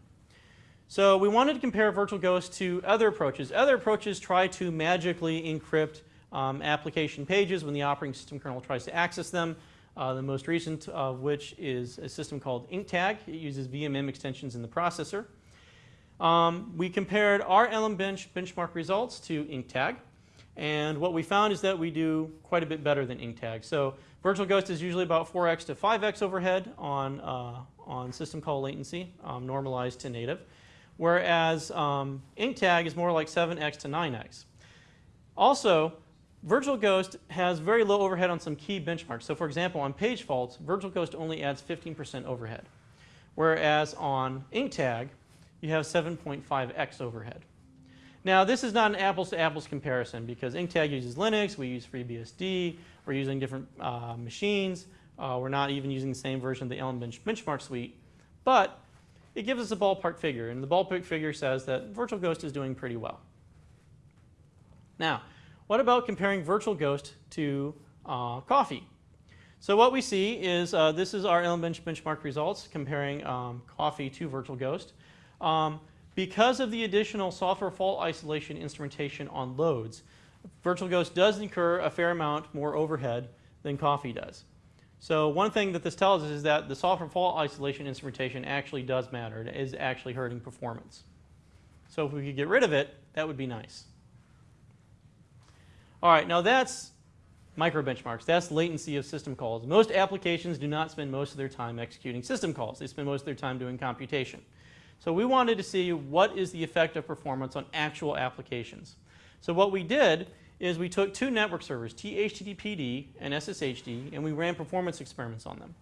So we wanted to compare Virtual Ghost to other approaches. Other approaches try to magically encrypt um, application pages when the operating system kernel tries to access them. Uh, the most recent of which is a system called InkTag. It uses VMM extensions in the processor. Um, we compared our LMBench benchmark results to InkTag. And what we found is that we do quite a bit better than InkTag. So Virtual Ghost is usually about 4x to 5x overhead on, uh, on system call latency, um, normalized to native whereas um, InkTag is more like 7x to 9x. Also, Virtual Ghost has very low overhead on some key benchmarks. So for example, on page faults, Virtual Ghost only adds 15% overhead, whereas on InkTag, you have 7.5x overhead. Now, this is not an apples-to-apples -apples comparison because InkTag uses Linux, we use FreeBSD, we're using different uh, machines, uh, we're not even using the same version of the LMBench benchmark suite, but it gives us a ballpark figure, and the ballpark figure says that Virtual Ghost is doing pretty well. Now, what about comparing Virtual Ghost to uh, Coffee? So what we see is uh, this is our Bench benchmark results comparing um, Coffee to Virtual Ghost. Um, because of the additional software fault isolation instrumentation on loads, Virtual Ghost does incur a fair amount more overhead than Coffee does. So one thing that this tells us is that the software fault isolation instrumentation actually does matter. It is actually hurting performance. So if we could get rid of it, that would be nice. All right, now that's micro benchmarks. That's latency of system calls. Most applications do not spend most of their time executing system calls. They spend most of their time doing computation. So we wanted to see what is the effect of performance on actual applications. So what we did is we took two network servers, THTTPD and SSHD, and we ran performance experiments on them.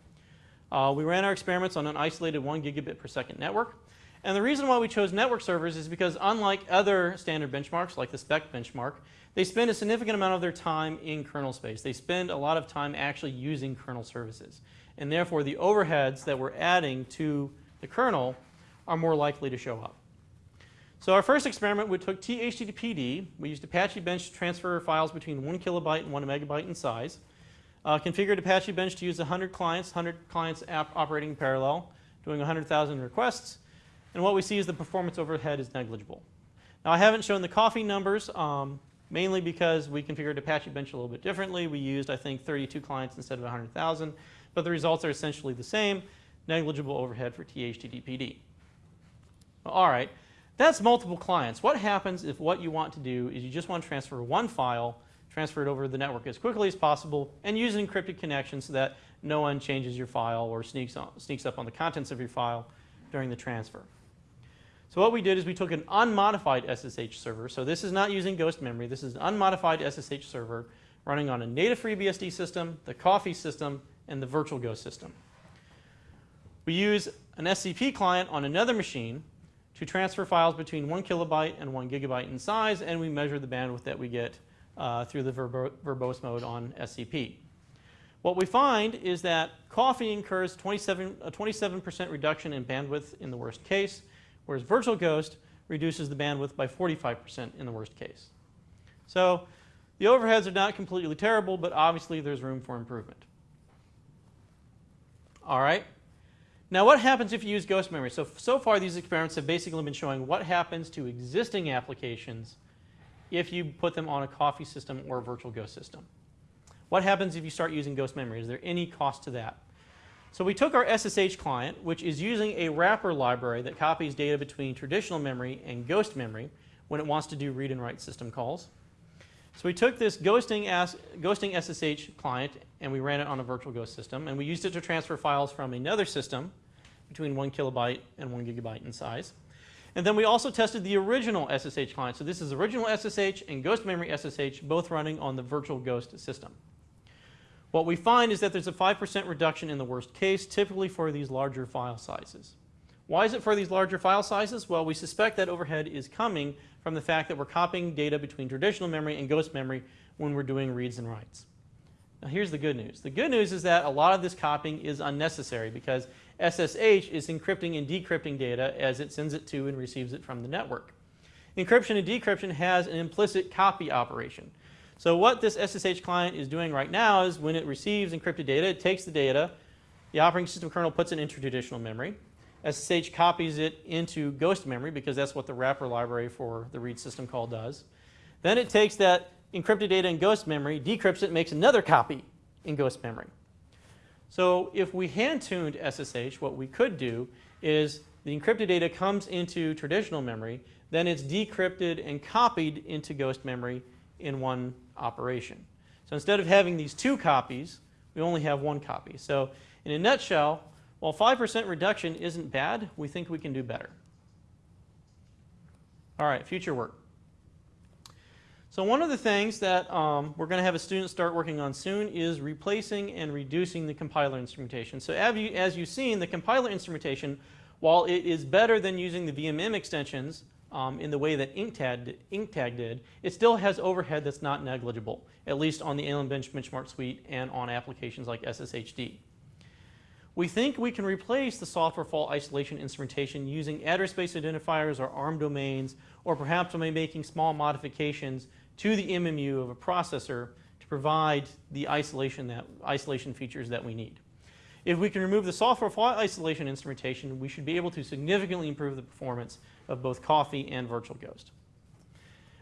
Uh, we ran our experiments on an isolated 1 gigabit per second network. And the reason why we chose network servers is because unlike other standard benchmarks, like the SPEC benchmark, they spend a significant amount of their time in kernel space. They spend a lot of time actually using kernel services. And therefore, the overheads that we're adding to the kernel are more likely to show up. So our first experiment, we took THTTPD. We used Apache Bench to transfer files between 1 kilobyte and 1 megabyte in size. Uh, configured Apache Bench to use 100 clients, 100 clients app operating in parallel, doing 100,000 requests. And what we see is the performance overhead is negligible. Now I haven't shown the coffee numbers, um, mainly because we configured Apache Bench a little bit differently. We used, I think, 32 clients instead of 100,000. But the results are essentially the same, negligible overhead for THTTPD. All right, that's multiple clients. What happens if what you want to do is you just want to transfer one file, transfer it over the network as quickly as possible, and use an encrypted connection so that no one changes your file or sneaks, on, sneaks up on the contents of your file during the transfer. So what we did is we took an unmodified SSH server. So this is not using ghost memory. This is an unmodified SSH server running on a native FreeBSD system, the Coffee system, and the virtual ghost system. We use an SCP client on another machine to transfer files between 1 kilobyte and 1 gigabyte in size, and we measure the bandwidth that we get uh, through the verbo verbose mode on SCP. What we find is that Coffee incurs 27, a 27% reduction in bandwidth in the worst case, whereas Virtual Ghost reduces the bandwidth by 45% in the worst case. So the overheads are not completely terrible, but obviously there's room for improvement. All right. Now what happens if you use ghost memory? So, so far these experiments have basically been showing what happens to existing applications if you put them on a coffee system or a virtual ghost system. What happens if you start using ghost memory? Is there any cost to that? So we took our SSH client, which is using a wrapper library that copies data between traditional memory and ghost memory when it wants to do read and write system calls. So we took this ghosting, ghosting SSH client and we ran it on a virtual ghost system and we used it to transfer files from another system between one kilobyte and one gigabyte in size. And then we also tested the original SSH client. So this is original SSH and ghost memory SSH, both running on the virtual ghost system. What we find is that there's a 5% reduction in the worst case, typically for these larger file sizes. Why is it for these larger file sizes? Well, we suspect that overhead is coming from the fact that we're copying data between traditional memory and ghost memory when we're doing reads and writes. Now here's the good news. The good news is that a lot of this copying is unnecessary because SSH is encrypting and decrypting data as it sends it to and receives it from the network. Encryption and decryption has an implicit copy operation. So what this SSH client is doing right now is when it receives encrypted data, it takes the data, the operating system kernel puts it into traditional memory. SSH copies it into ghost memory because that's what the wrapper library for the read system call does. Then it takes that encrypted data in ghost memory, decrypts it, makes another copy in ghost memory. So if we hand-tuned SSH, what we could do is the encrypted data comes into traditional memory, then it's decrypted and copied into ghost memory in one operation. So instead of having these two copies, we only have one copy. So in a nutshell, while 5% reduction isn't bad, we think we can do better. All right, future work. So one of the things that um, we're going to have a student start working on soon is replacing and reducing the compiler instrumentation. So as, you, as you've seen, the compiler instrumentation, while it is better than using the VMM extensions um, in the way that InkTag, InkTag did, it still has overhead that's not negligible, at least on the LMBench benchmark suite and on applications like SSHD. we think we can replace the software fault isolation instrumentation using address space identifiers or ARM domains, or perhaps by making small modifications to the MMU of a processor to provide the isolation, that, isolation features that we need. If we can remove the software fault isolation instrumentation, we should be able to significantly improve the performance of both Coffee and Virtual Ghost.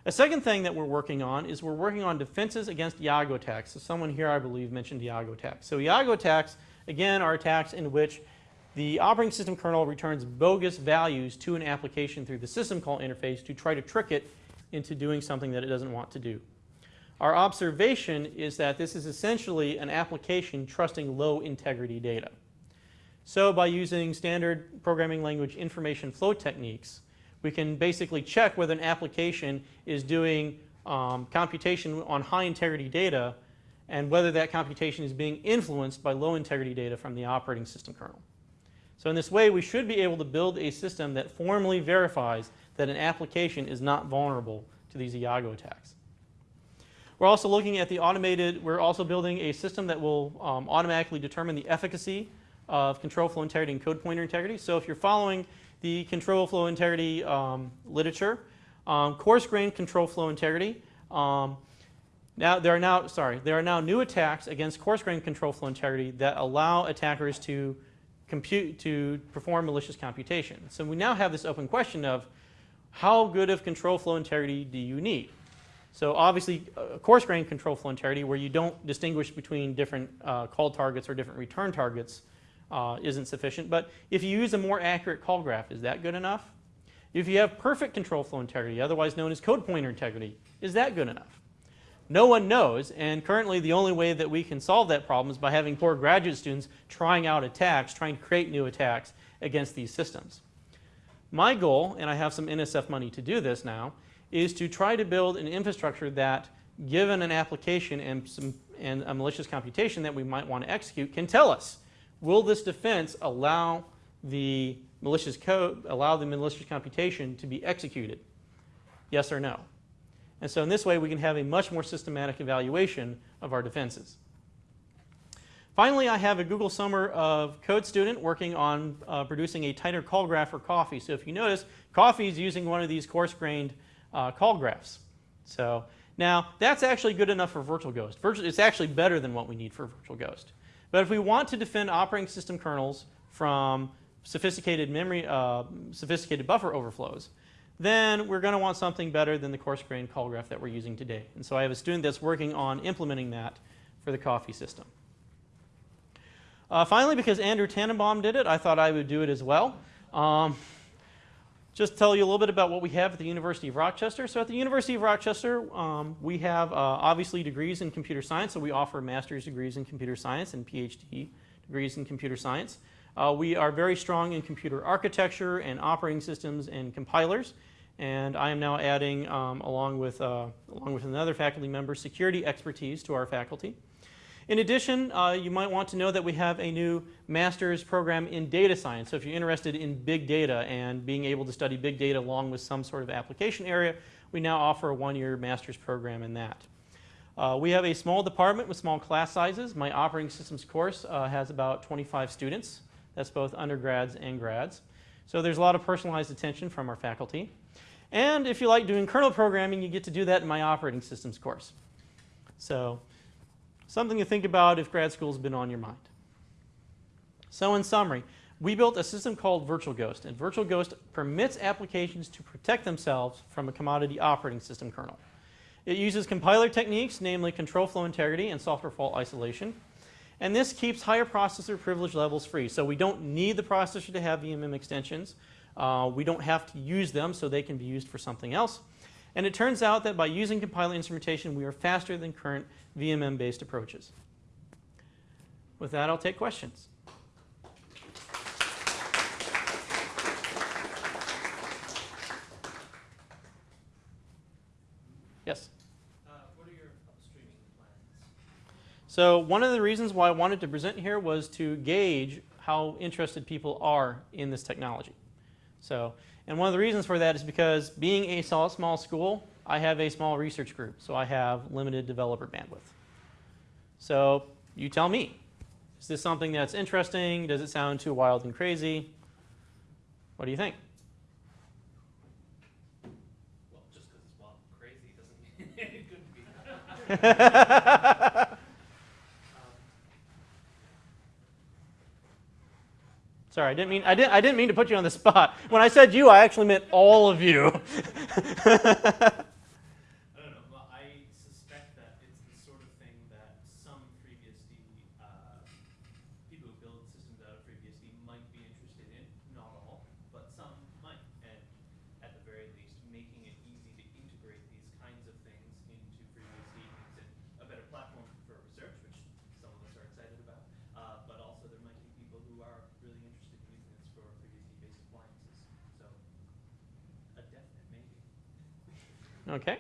A second thing that we're working on is we're working on defenses against Iago attacks. So someone here, I believe, mentioned Iago attacks. So Iago attacks, again, are attacks in which the operating system kernel returns bogus values to an application through the system call interface to try to trick it into doing something that it doesn't want to do. Our observation is that this is essentially an application trusting low integrity data. So by using standard programming language information flow techniques, we can basically check whether an application is doing um, computation on high integrity data and whether that computation is being influenced by low integrity data from the operating system kernel. So in this way, we should be able to build a system that formally verifies that an application is not vulnerable to these Iago attacks. We're also looking at the automated, we're also building a system that will um, automatically determine the efficacy of control flow integrity and code pointer integrity. So if you're following the control flow integrity um, literature, um, coarse grained control flow integrity. Um, now there are now sorry there are now new attacks against coarse grained control flow integrity that allow attackers to compute to perform malicious computation. So we now have this open question of how good of control flow integrity do you need? So obviously, uh, coarse grained control flow integrity, where you don't distinguish between different uh, call targets or different return targets, uh, isn't sufficient. But if you use a more accurate call graph, is that good enough? If you have perfect control flow integrity, otherwise known as code pointer integrity, is that good enough? No one knows, and currently the only way that we can solve that problem is by having poor graduate students trying out attacks, trying to create new attacks against these systems. My goal, and I have some NSF money to do this now, is to try to build an infrastructure that, given an application and, some, and a malicious computation that we might want to execute, can tell us will this defense allow the malicious code, allow the malicious computation to be executed? Yes or no? And so in this way, we can have a much more systematic evaluation of our defenses. Finally, I have a Google Summer of Code student working on uh, producing a tighter call graph for coffee. So if you notice, coffee is using one of these coarse-grained uh, call graphs. So now that's actually good enough for Virtual Ghost. Virtual, it's actually better than what we need for Virtual Ghost. But if we want to defend operating system kernels from sophisticated memory, uh, sophisticated buffer overflows, then we're going to want something better than the coarse grained call graph that we're using today. And so I have a student that's working on implementing that for the coffee system. Uh, finally, because Andrew Tanenbaum did it, I thought I would do it as well. Um, just tell you a little bit about what we have at the University of Rochester. So at the University of Rochester, um, we have uh, obviously degrees in computer science. So we offer master's degrees in computer science and PhD degrees in computer science. Uh, we are very strong in computer architecture and operating systems and compilers. And I am now adding, um, along, with, uh, along with another faculty member, security expertise to our faculty. In addition, uh, you might want to know that we have a new master's program in data science. So if you're interested in big data and being able to study big data along with some sort of application area, we now offer a one-year master's program in that. Uh, we have a small department with small class sizes. My operating systems course uh, has about 25 students. That's both undergrads and grads. So there's a lot of personalized attention from our faculty. And if you like doing kernel programming, you get to do that in my operating systems course. So Something to think about if grad school's been on your mind. So in summary, we built a system called Virtual Ghost, and Virtual Ghost permits applications to protect themselves from a commodity operating system kernel. It uses compiler techniques, namely control flow integrity and software fault isolation, and this keeps higher processor privilege levels free. So we don't need the processor to have VMM extensions. Uh, we don't have to use them, so they can be used for something else. And it turns out that by using compiler instrumentation, we are faster than current VMM-based approaches. With that, I'll take questions. Yes? Uh, what are your upstreaming plans? So one of the reasons why I wanted to present here was to gauge how interested people are in this technology. So, and one of the reasons for that is because being a small, small school, I have a small research group, so I have limited developer bandwidth. So you tell me, Is this something that's interesting? Does it sound too wild and crazy? What do you think? Well, just because it's wild and crazy doesn't mean it couldn't be. Sorry, I didn't mean I didn't I didn't mean to put you on the spot. When I said you, I actually meant all of you. I don't know. Well, I suspect that it's the sort of thing that some FreeBSD uh, people who build systems out of FreeBSD might be interested in. Not all, but some might. And at the very least, making it easy to integrate these kinds of things into FreeBSD makes it a better platform for research, which some of us are excited about. Uh, but also, there might be people who are really interested in using this for FreeBSD-based appliances. So, a definite maybe. Okay.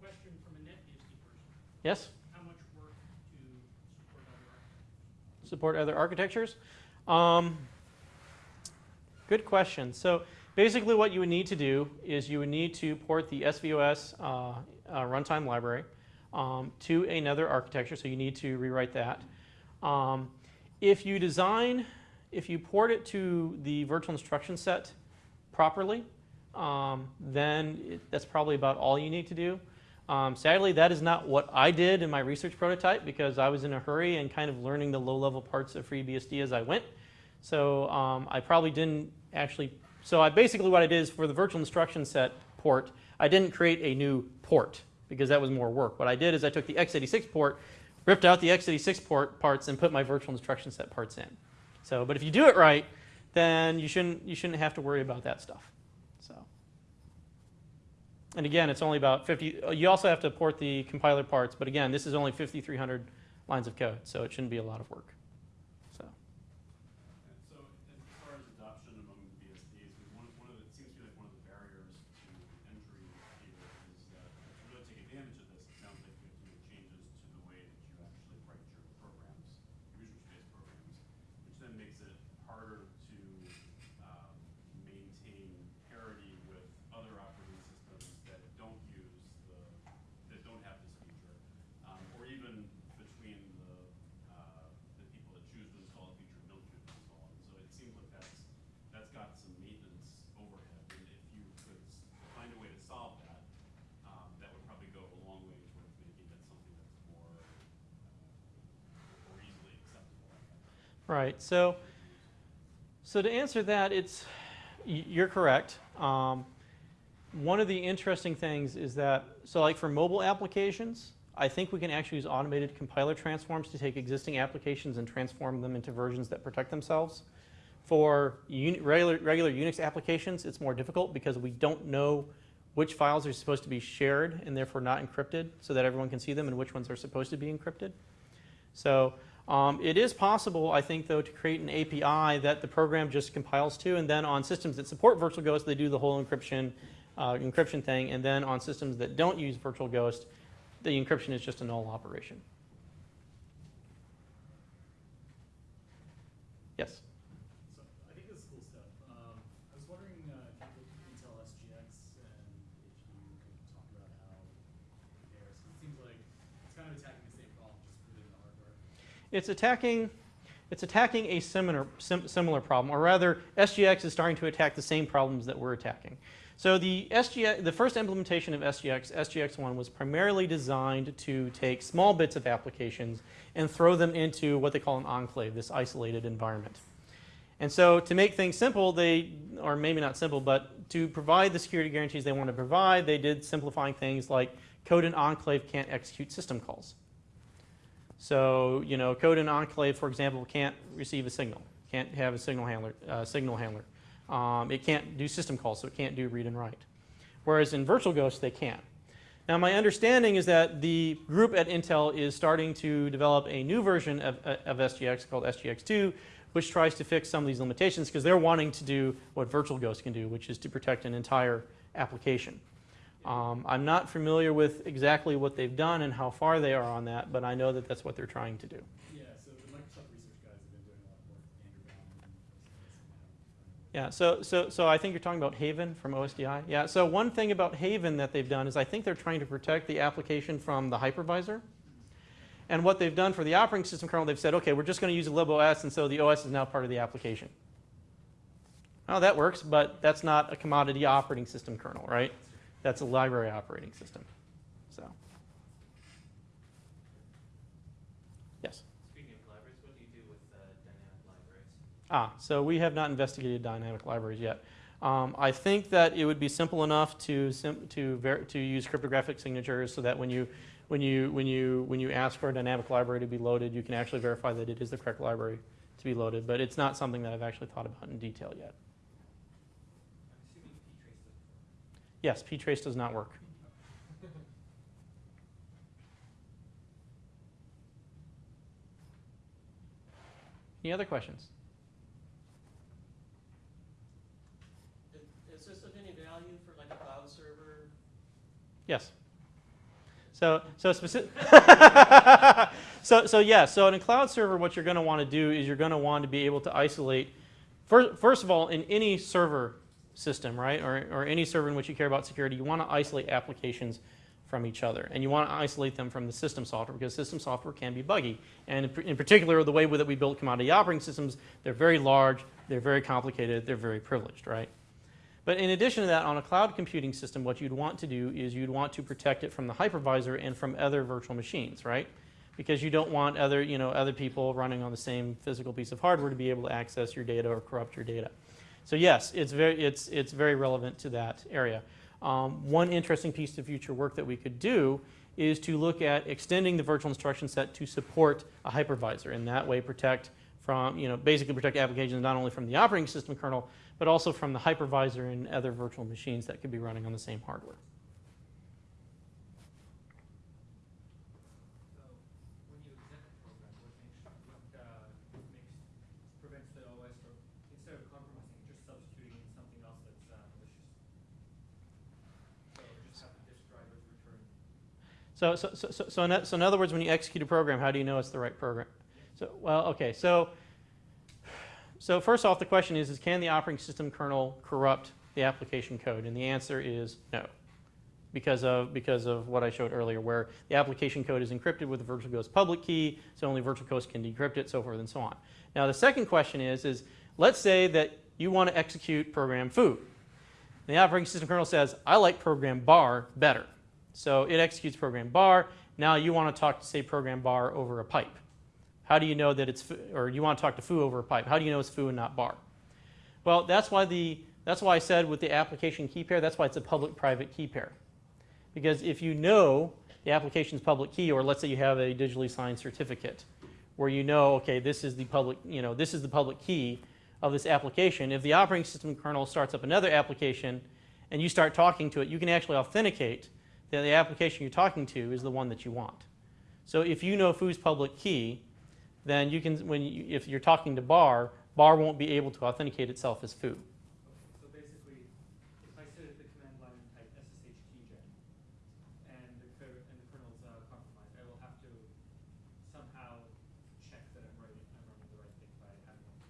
Question from a NetBSD person. Yes. How much work to support other architectures? support other architectures? Um, good question. So basically what you would need to do is you would need to port the SVOS uh, uh, runtime library um, to another architecture, so you need to rewrite that. Um, if you design, if you port it to the virtual instruction set properly, um, then it, that's probably about all you need to do. Um, sadly, that is not what I did in my research prototype because I was in a hurry and kind of learning the low-level parts of FreeBSD as I went. So um, I probably didn't actually, so I basically what I did is for the virtual instruction set port, I didn't create a new port because that was more work. What I did is I took the x86 port, ripped out the x86 port parts and put my virtual instruction set parts in. So, but if you do it right, then you shouldn't, you shouldn't have to worry about that stuff. And again, it's only about 50, uh, you also have to port the compiler parts, but again, this is only 5,300 lines of code, so it shouldn't be a lot of work. So, And so, as far as adoption among the BSDs, I mean, one, one of the, it seems to be like one of the barriers to entry here is that to really take advantage of this, it sounds like you have to make changes to the way that you actually write your programs, your research-based programs, which then makes it harder to, um, maintain parity with other operating systems that don't use the, that don't have this feature, um, or even between the, uh, the people that choose to install a feature and don't choose to install it. So it seems like that's, that's got some maintenance overhead, and if you could s- find a way to solve that, um, that would probably go a long way towards making it something that's more, uh, more easily acceptable. I guess. Right, so, so to answer that, it's, you're correct. Um, one of the interesting things is that, so like for mobile applications, I think we can actually use automated compiler transforms to take existing applications and transform them into versions that protect themselves. For regular, regular Unix applications, it's more difficult because we don't know which files are supposed to be shared and therefore not encrypted so that everyone can see them and which ones are supposed to be encrypted. So um, it is possible, I think, though, to create an API that the program just compiles to, and then on systems that support Virtual Ghost, they do the whole encryption, uh, encryption thing, and then on systems that don't use Virtual Ghost, the encryption is just a null operation. Yes. So I think this is cool stuff. Um, I was wondering uh, if you looked at Intel SGX and if you could talk about how it compares. 'Cause it seems like it's kind of attacking the same problem, just within the hardware. It's attacking, it's attacking a similar, sim, similar problem, or rather, SGX is starting to attack the same problems that we're attacking. So the SGX, the first implementation of SGX, SGX1, was primarily designed to take small bits of applications and throw them into what they call an enclave, this isolated environment. And so to make things simple, they, or maybe not simple, but to provide the security guarantees they want to provide, they did simplifying things like code in enclave can't execute system calls. So, you know, code in enclave, for example, can't receive a signal, can't have a signal handler, uh, signal handler. Um, it can't do system calls, so it can't do read and write. Whereas in VirtualGhost, they can. Now, my understanding is that the group at Intel is starting to develop a new version of, uh, of SGX called SGX2, which tries to fix some of these limitations because they're wanting to do what VirtualGhost can do, which is to protect an entire application. Um, I'm not familiar with exactly what they've done and how far they are on that, but I know that that's what they're trying to do. Yeah, so the Microsoft research guys have been doing a lot of work with Andrew Baumann and places like that. Yeah, so, so, so I think you're talking about Haven from OSDI. Yeah, so one thing about Haven that they've done is I think they're trying to protect the application from the hypervisor. And what they've done for the operating system kernel, they've said, okay, we're just going to use a libOS, and so the OS is now part of the application. Oh, that works, but that's not a commodity operating system kernel, right? That's a library operating system. So, yes. Speaking of libraries, what do you do with uh, dynamic libraries? Ah, so we have not investigated dynamic libraries yet. Um, I think that it would be simple enough to to ver- to use cryptographic signatures so that when you when you when you when you ask for a dynamic library to be loaded, you can actually verify that it is the correct library to be loaded. But it's not something that I've actually thought about in detail yet. I'm assuming ptrace doesn't Yes, ptrace does not work. Any other questions? Is, is this of any value for like a cloud server? Yes. So, so specific. so, so yeah. So in a cloud server, what you're going to want to do is you're going to want to be able to isolate. First, first of all, in any server system, right, or, or any server in which you care about security, you want to isolate applications from each other, and you want to isolate them from the system software because system software can be buggy. And in, particular, the way that we build commodity operating systems, they're very large, they're very complicated, they're very privileged, right? But in addition to that, on a cloud computing system, what you'd want to do is you'd want to protect it from the hypervisor and from other virtual machines, right? Because you don't want other, you know, other people running on the same physical piece of hardware to be able to access your data or corrupt your data. So yes, it's very, it's, it's very relevant to that area. Um, one interesting piece of future work that we could do is to look at extending the virtual instruction set to support a hypervisor, and that way protect from, you know, basically protect applications not only from the operating system kernel, but also from the hypervisor and other virtual machines that could be running on the same hardware. So when you execute a program, what makes, what, uh, makes, prevents the OS from, instead of compromising, just substituting in something else that's, uh, malicious? So just have the disk drivers return. So, so, so, so, in, so in other words, when you execute a program, how do you know it's the right program? So, well, okay, so, so first off, the question is, is can the operating system kernel corrupt the application code? And the answer is no, because of, because of what I showed earlier, where the application code is encrypted with the virtual ghost public key, so only virtual ghost can decrypt it, so forth and so on. Now, the second question is, is let's say that you want to execute program foo. The operating system kernel says, I like program bar better. So it executes program bar. Now you want to talk to, say, program bar over a pipe. How do you know that it's, or you want to talk to foo over a pipe? How do you know it's foo and not bar? Well, that's why, the, that's why I said with the application key pair, that's why it's a public-private key pair. Because if you know the application's public key, or let's say you have a digitally signed certificate, where you know, okay, this is the public, you know, this is the public key of this application. If the operating system kernel starts up another application and you start talking to it, you can actually authenticate the application you're talking to is the one that you want. So if you know foo's public key, then you can, when you, if you're talking to bar, bar won't be able to authenticate itself as foo. Okay, so basically, if I sit at the command line and type SSH keygen, and the, code, and the kernel's uh, compromised, I will have to somehow check that I'm writing, I'm running the right thing by having a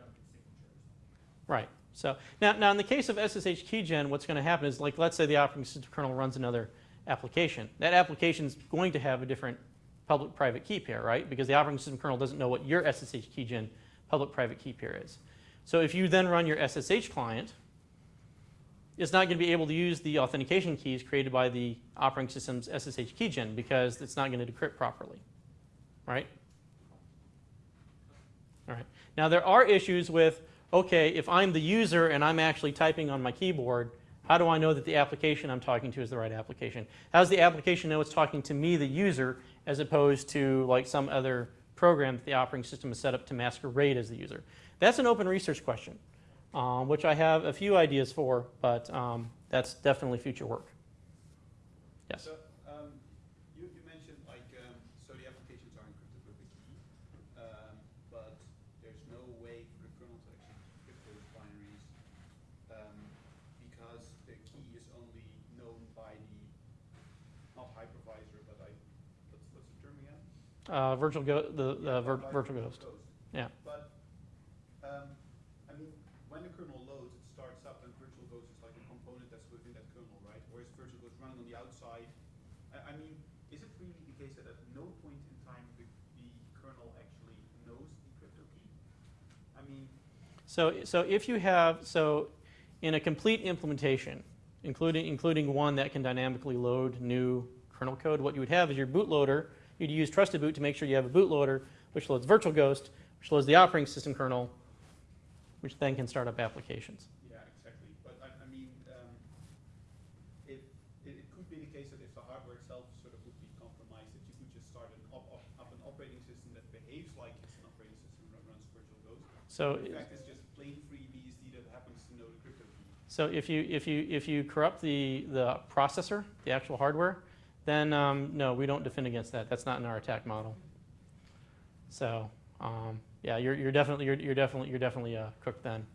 Duncan signature or something. Right. So now, now in the case of SSH keygen, what's going to happen is, like, let's say the operating system kernel runs another application. That application is going to have a different public-private key pair, right? Because the operating system kernel doesn't know what your SSH keygen public-private key pair is. So if you then run your SSH client, it's not going to be able to use the authentication keys created by the operating system's SSH keygen because it's not going to decrypt properly, right? All right. Now there are issues with, okay, if I'm the user and I'm actually typing on my keyboard, how do I know that the application I'm talking to is the right application? How does the application know it's talking to me, the user, as opposed to like some other program that the operating system is set up to masquerade as the user? That's an open research question, um, which I have a few ideas for, but um, that's definitely future work. Yes. Uh, virtual go the, yeah, vir virtual ghost. ghost. Yeah. But um, I mean, when the kernel loads, it starts up, and virtual ghost is like a component that's within that kernel, right? Or is virtual ghost running on the outside. I, I mean, is it really the case that at no point in time the, the kernel actually knows the crypto key? I mean. So so if you have so in a complete implementation, including including one that can dynamically load new kernel code, what you would have is your bootloader You'd use Trusted Boot to make sure you have a bootloader, which loads virtual ghost, which loads the operating system kernel, which then can start up applications. Yeah, exactly. But I, I mean, um, it, it, it could be the case that if the hardware itself sort of would be compromised, that you could just start an op, op, up an operating system that behaves like it's an operating system that runs VirtualGhost. So, In fact, it's just plain FreeBSD that happens to know the crypto key. so if you, if you, if you corrupt the, the processor, the actual hardware, then um, no, we don't defend against that. That's not in our attack model. So, um, yeah, you're, you're definitely, you're, you're definitely, you're definitely uh, cooked then.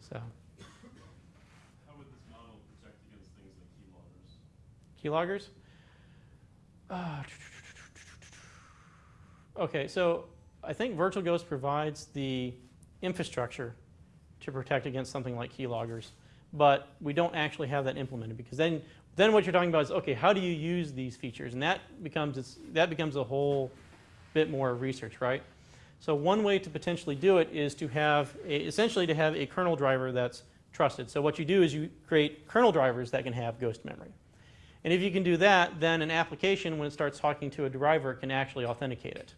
So, How would this model protect against things like keyloggers? keyloggers. Uh, okay, so I think Virtual Ghost provides the infrastructure to protect against something like keyloggers, but we don't actually have that implemented because then, then what you're talking about is okay, how do you use these features, and that becomes it's, that becomes a whole bit more research, right? So one way to potentially do it is to have a, essentially to have a kernel driver that's trusted. So what you do is you create kernel drivers that can have ghost memory. And if you can do that, then an application, when it starts talking to a driver, can actually authenticate it.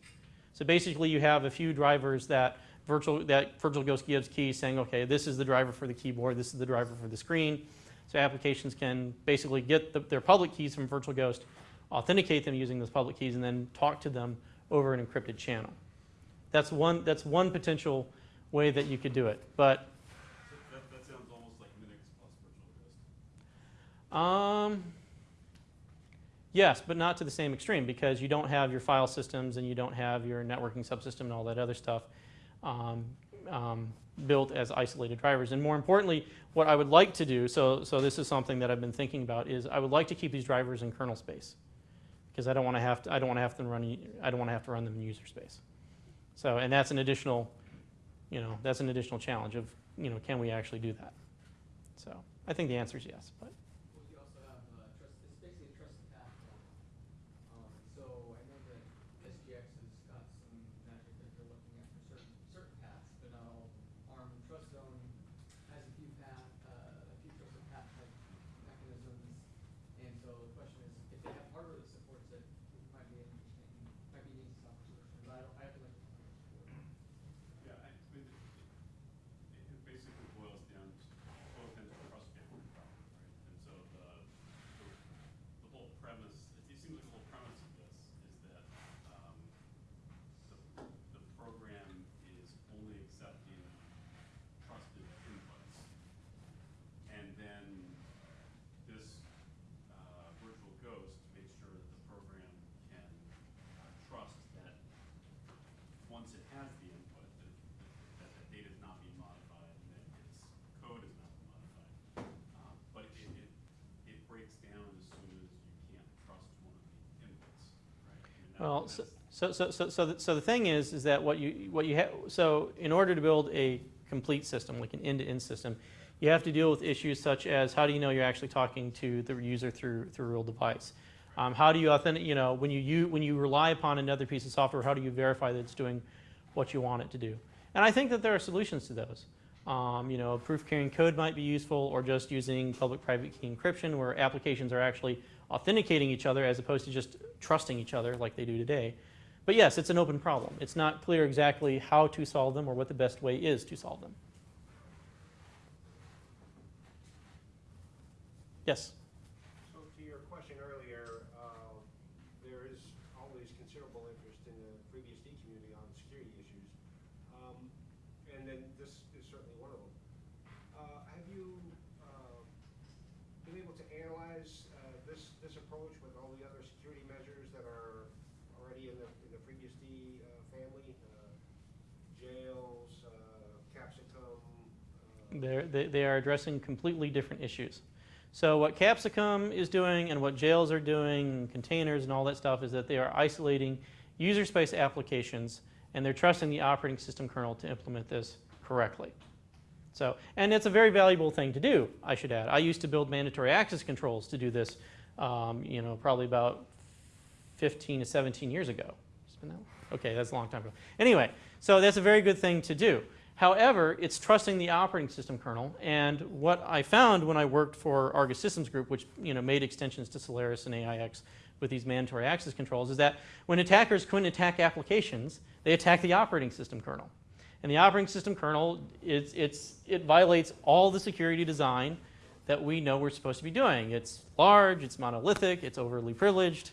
So basically, you have a few drivers that virtual that virtual ghost gives keys saying, okay, this is the driver for the keyboard, this is the driver for the screen. So applications can basically get the, their public keys from VirtualGhost, authenticate them using those public keys, and then talk to them over an encrypted channel. That's one, that's one potential way that you could do it. But So that, that sounds almost like Minix plus VirtualGhost. Um, yes, but not to the same extreme because you don't have your file systems and you don't have your networking subsystem and all that other stuff um, um, built as isolated drivers. And more importantly, what I would like to do, so, so this is something that I've been thinking about, is I would like to keep these drivers in kernel space because I don't want to have to, I don't want to have to run, I don't want to have to run them in user space. So, and that's an additional, you know, that's an additional challenge of, you know, can we actually do that? So I think the answer is yes, but. Well, you also have, uh, trust, it's basically a trusted path model. Um, so I know that SGX has got some magic that they're looking at for certain, certain paths, but not all of them. ARM TrustZone has a few path, uh, a few trusted path type mechanisms. And so the question is, if they have hardware that supports it, it might be interesting, might be an easy software solution, but I don't, I have to like. Yeah, I, I mean, it, it, it basically boils down to, boils down to a trust boundary problem, right? And so the, the, the whole premise, it, it seems like the whole premise of this is that, um, the, the program is only accepting trusted inputs. And then this, uh, virtual ghost makes sure that the program can, uh, trust that once it has the input, that, that the data is not being modified and that its code is not being modified. Um, but it, it, it breaks down as soon as you can't trust one of the inputs, right? I mean, that- Well, so, so, so, so, so, the, thing is, is that what you, what you have, so in order to build a complete system, like an end-to-end system, you have to deal with issues such as how do you know you're actually talking to the user through, through a real device? Um, how do you authenticate, you know, when you, you, when you rely upon another piece of software, how do you verify that it's doing what you want it to do? And I think that there are solutions to those. Um, you know, proof carrying code might be useful or just using public-private key encryption where applications are actually authenticating each other as opposed to just trusting each other like they do today. But yes, it's an open problem. It's not clear exactly how to solve them or what the best way is to solve them. Yes? So to your question earlier, uh, there is always considerable interest in the FreeBSD community on security issues. Um, And then this is certainly one of them. Uh, Have you uh, been able to analyze uh, this, this approach with all the other security measures that are already in the, in the FreeBSD uh, family? Uh, Jails, uh, Capsicum? uh, They're, they, they are addressing completely different issues. So what Capsicum is doing and what jails are doing, containers and all that stuff, is that they are isolating user space applications and they're trusting the operating system kernel to implement this correctly. So, and it's a very valuable thing to do, I should add. I used to build mandatory access controls to do this, um, you know, probably about 15 to 17 years ago. Okay, that's a long time ago. Anyway, so that's a very good thing to do. However, it's trusting the operating system kernel. And what I found when I worked for Argus Systems Group, which you know made extensions to Solaris and AIX with these mandatory access controls, is that when attackers couldn't attack applications, they attack the operating system kernel. And the operating system kernel, it's, it's, it violates all the security design that we know we're supposed to be doing. It's large, it's monolithic, it's overly privileged,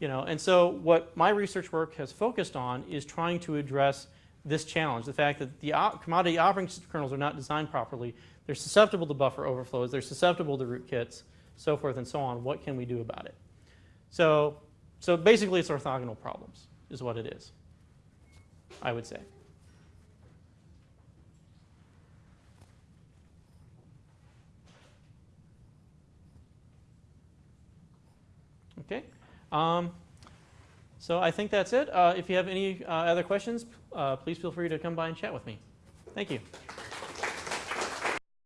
you know. And so what my research work has focused on is trying to address this challenge, the fact that the op commodity operating system kernels are not designed properly. They're susceptible to buffer overflows, they're susceptible to rootkits, so forth and so on. What can we do about it? So, so basically it's orthogonal problems is what it is, I would say. Okay. Um, so I think that's it. Uh, if you have any uh, other questions, uh, please feel free to come by and chat with me. Thank you.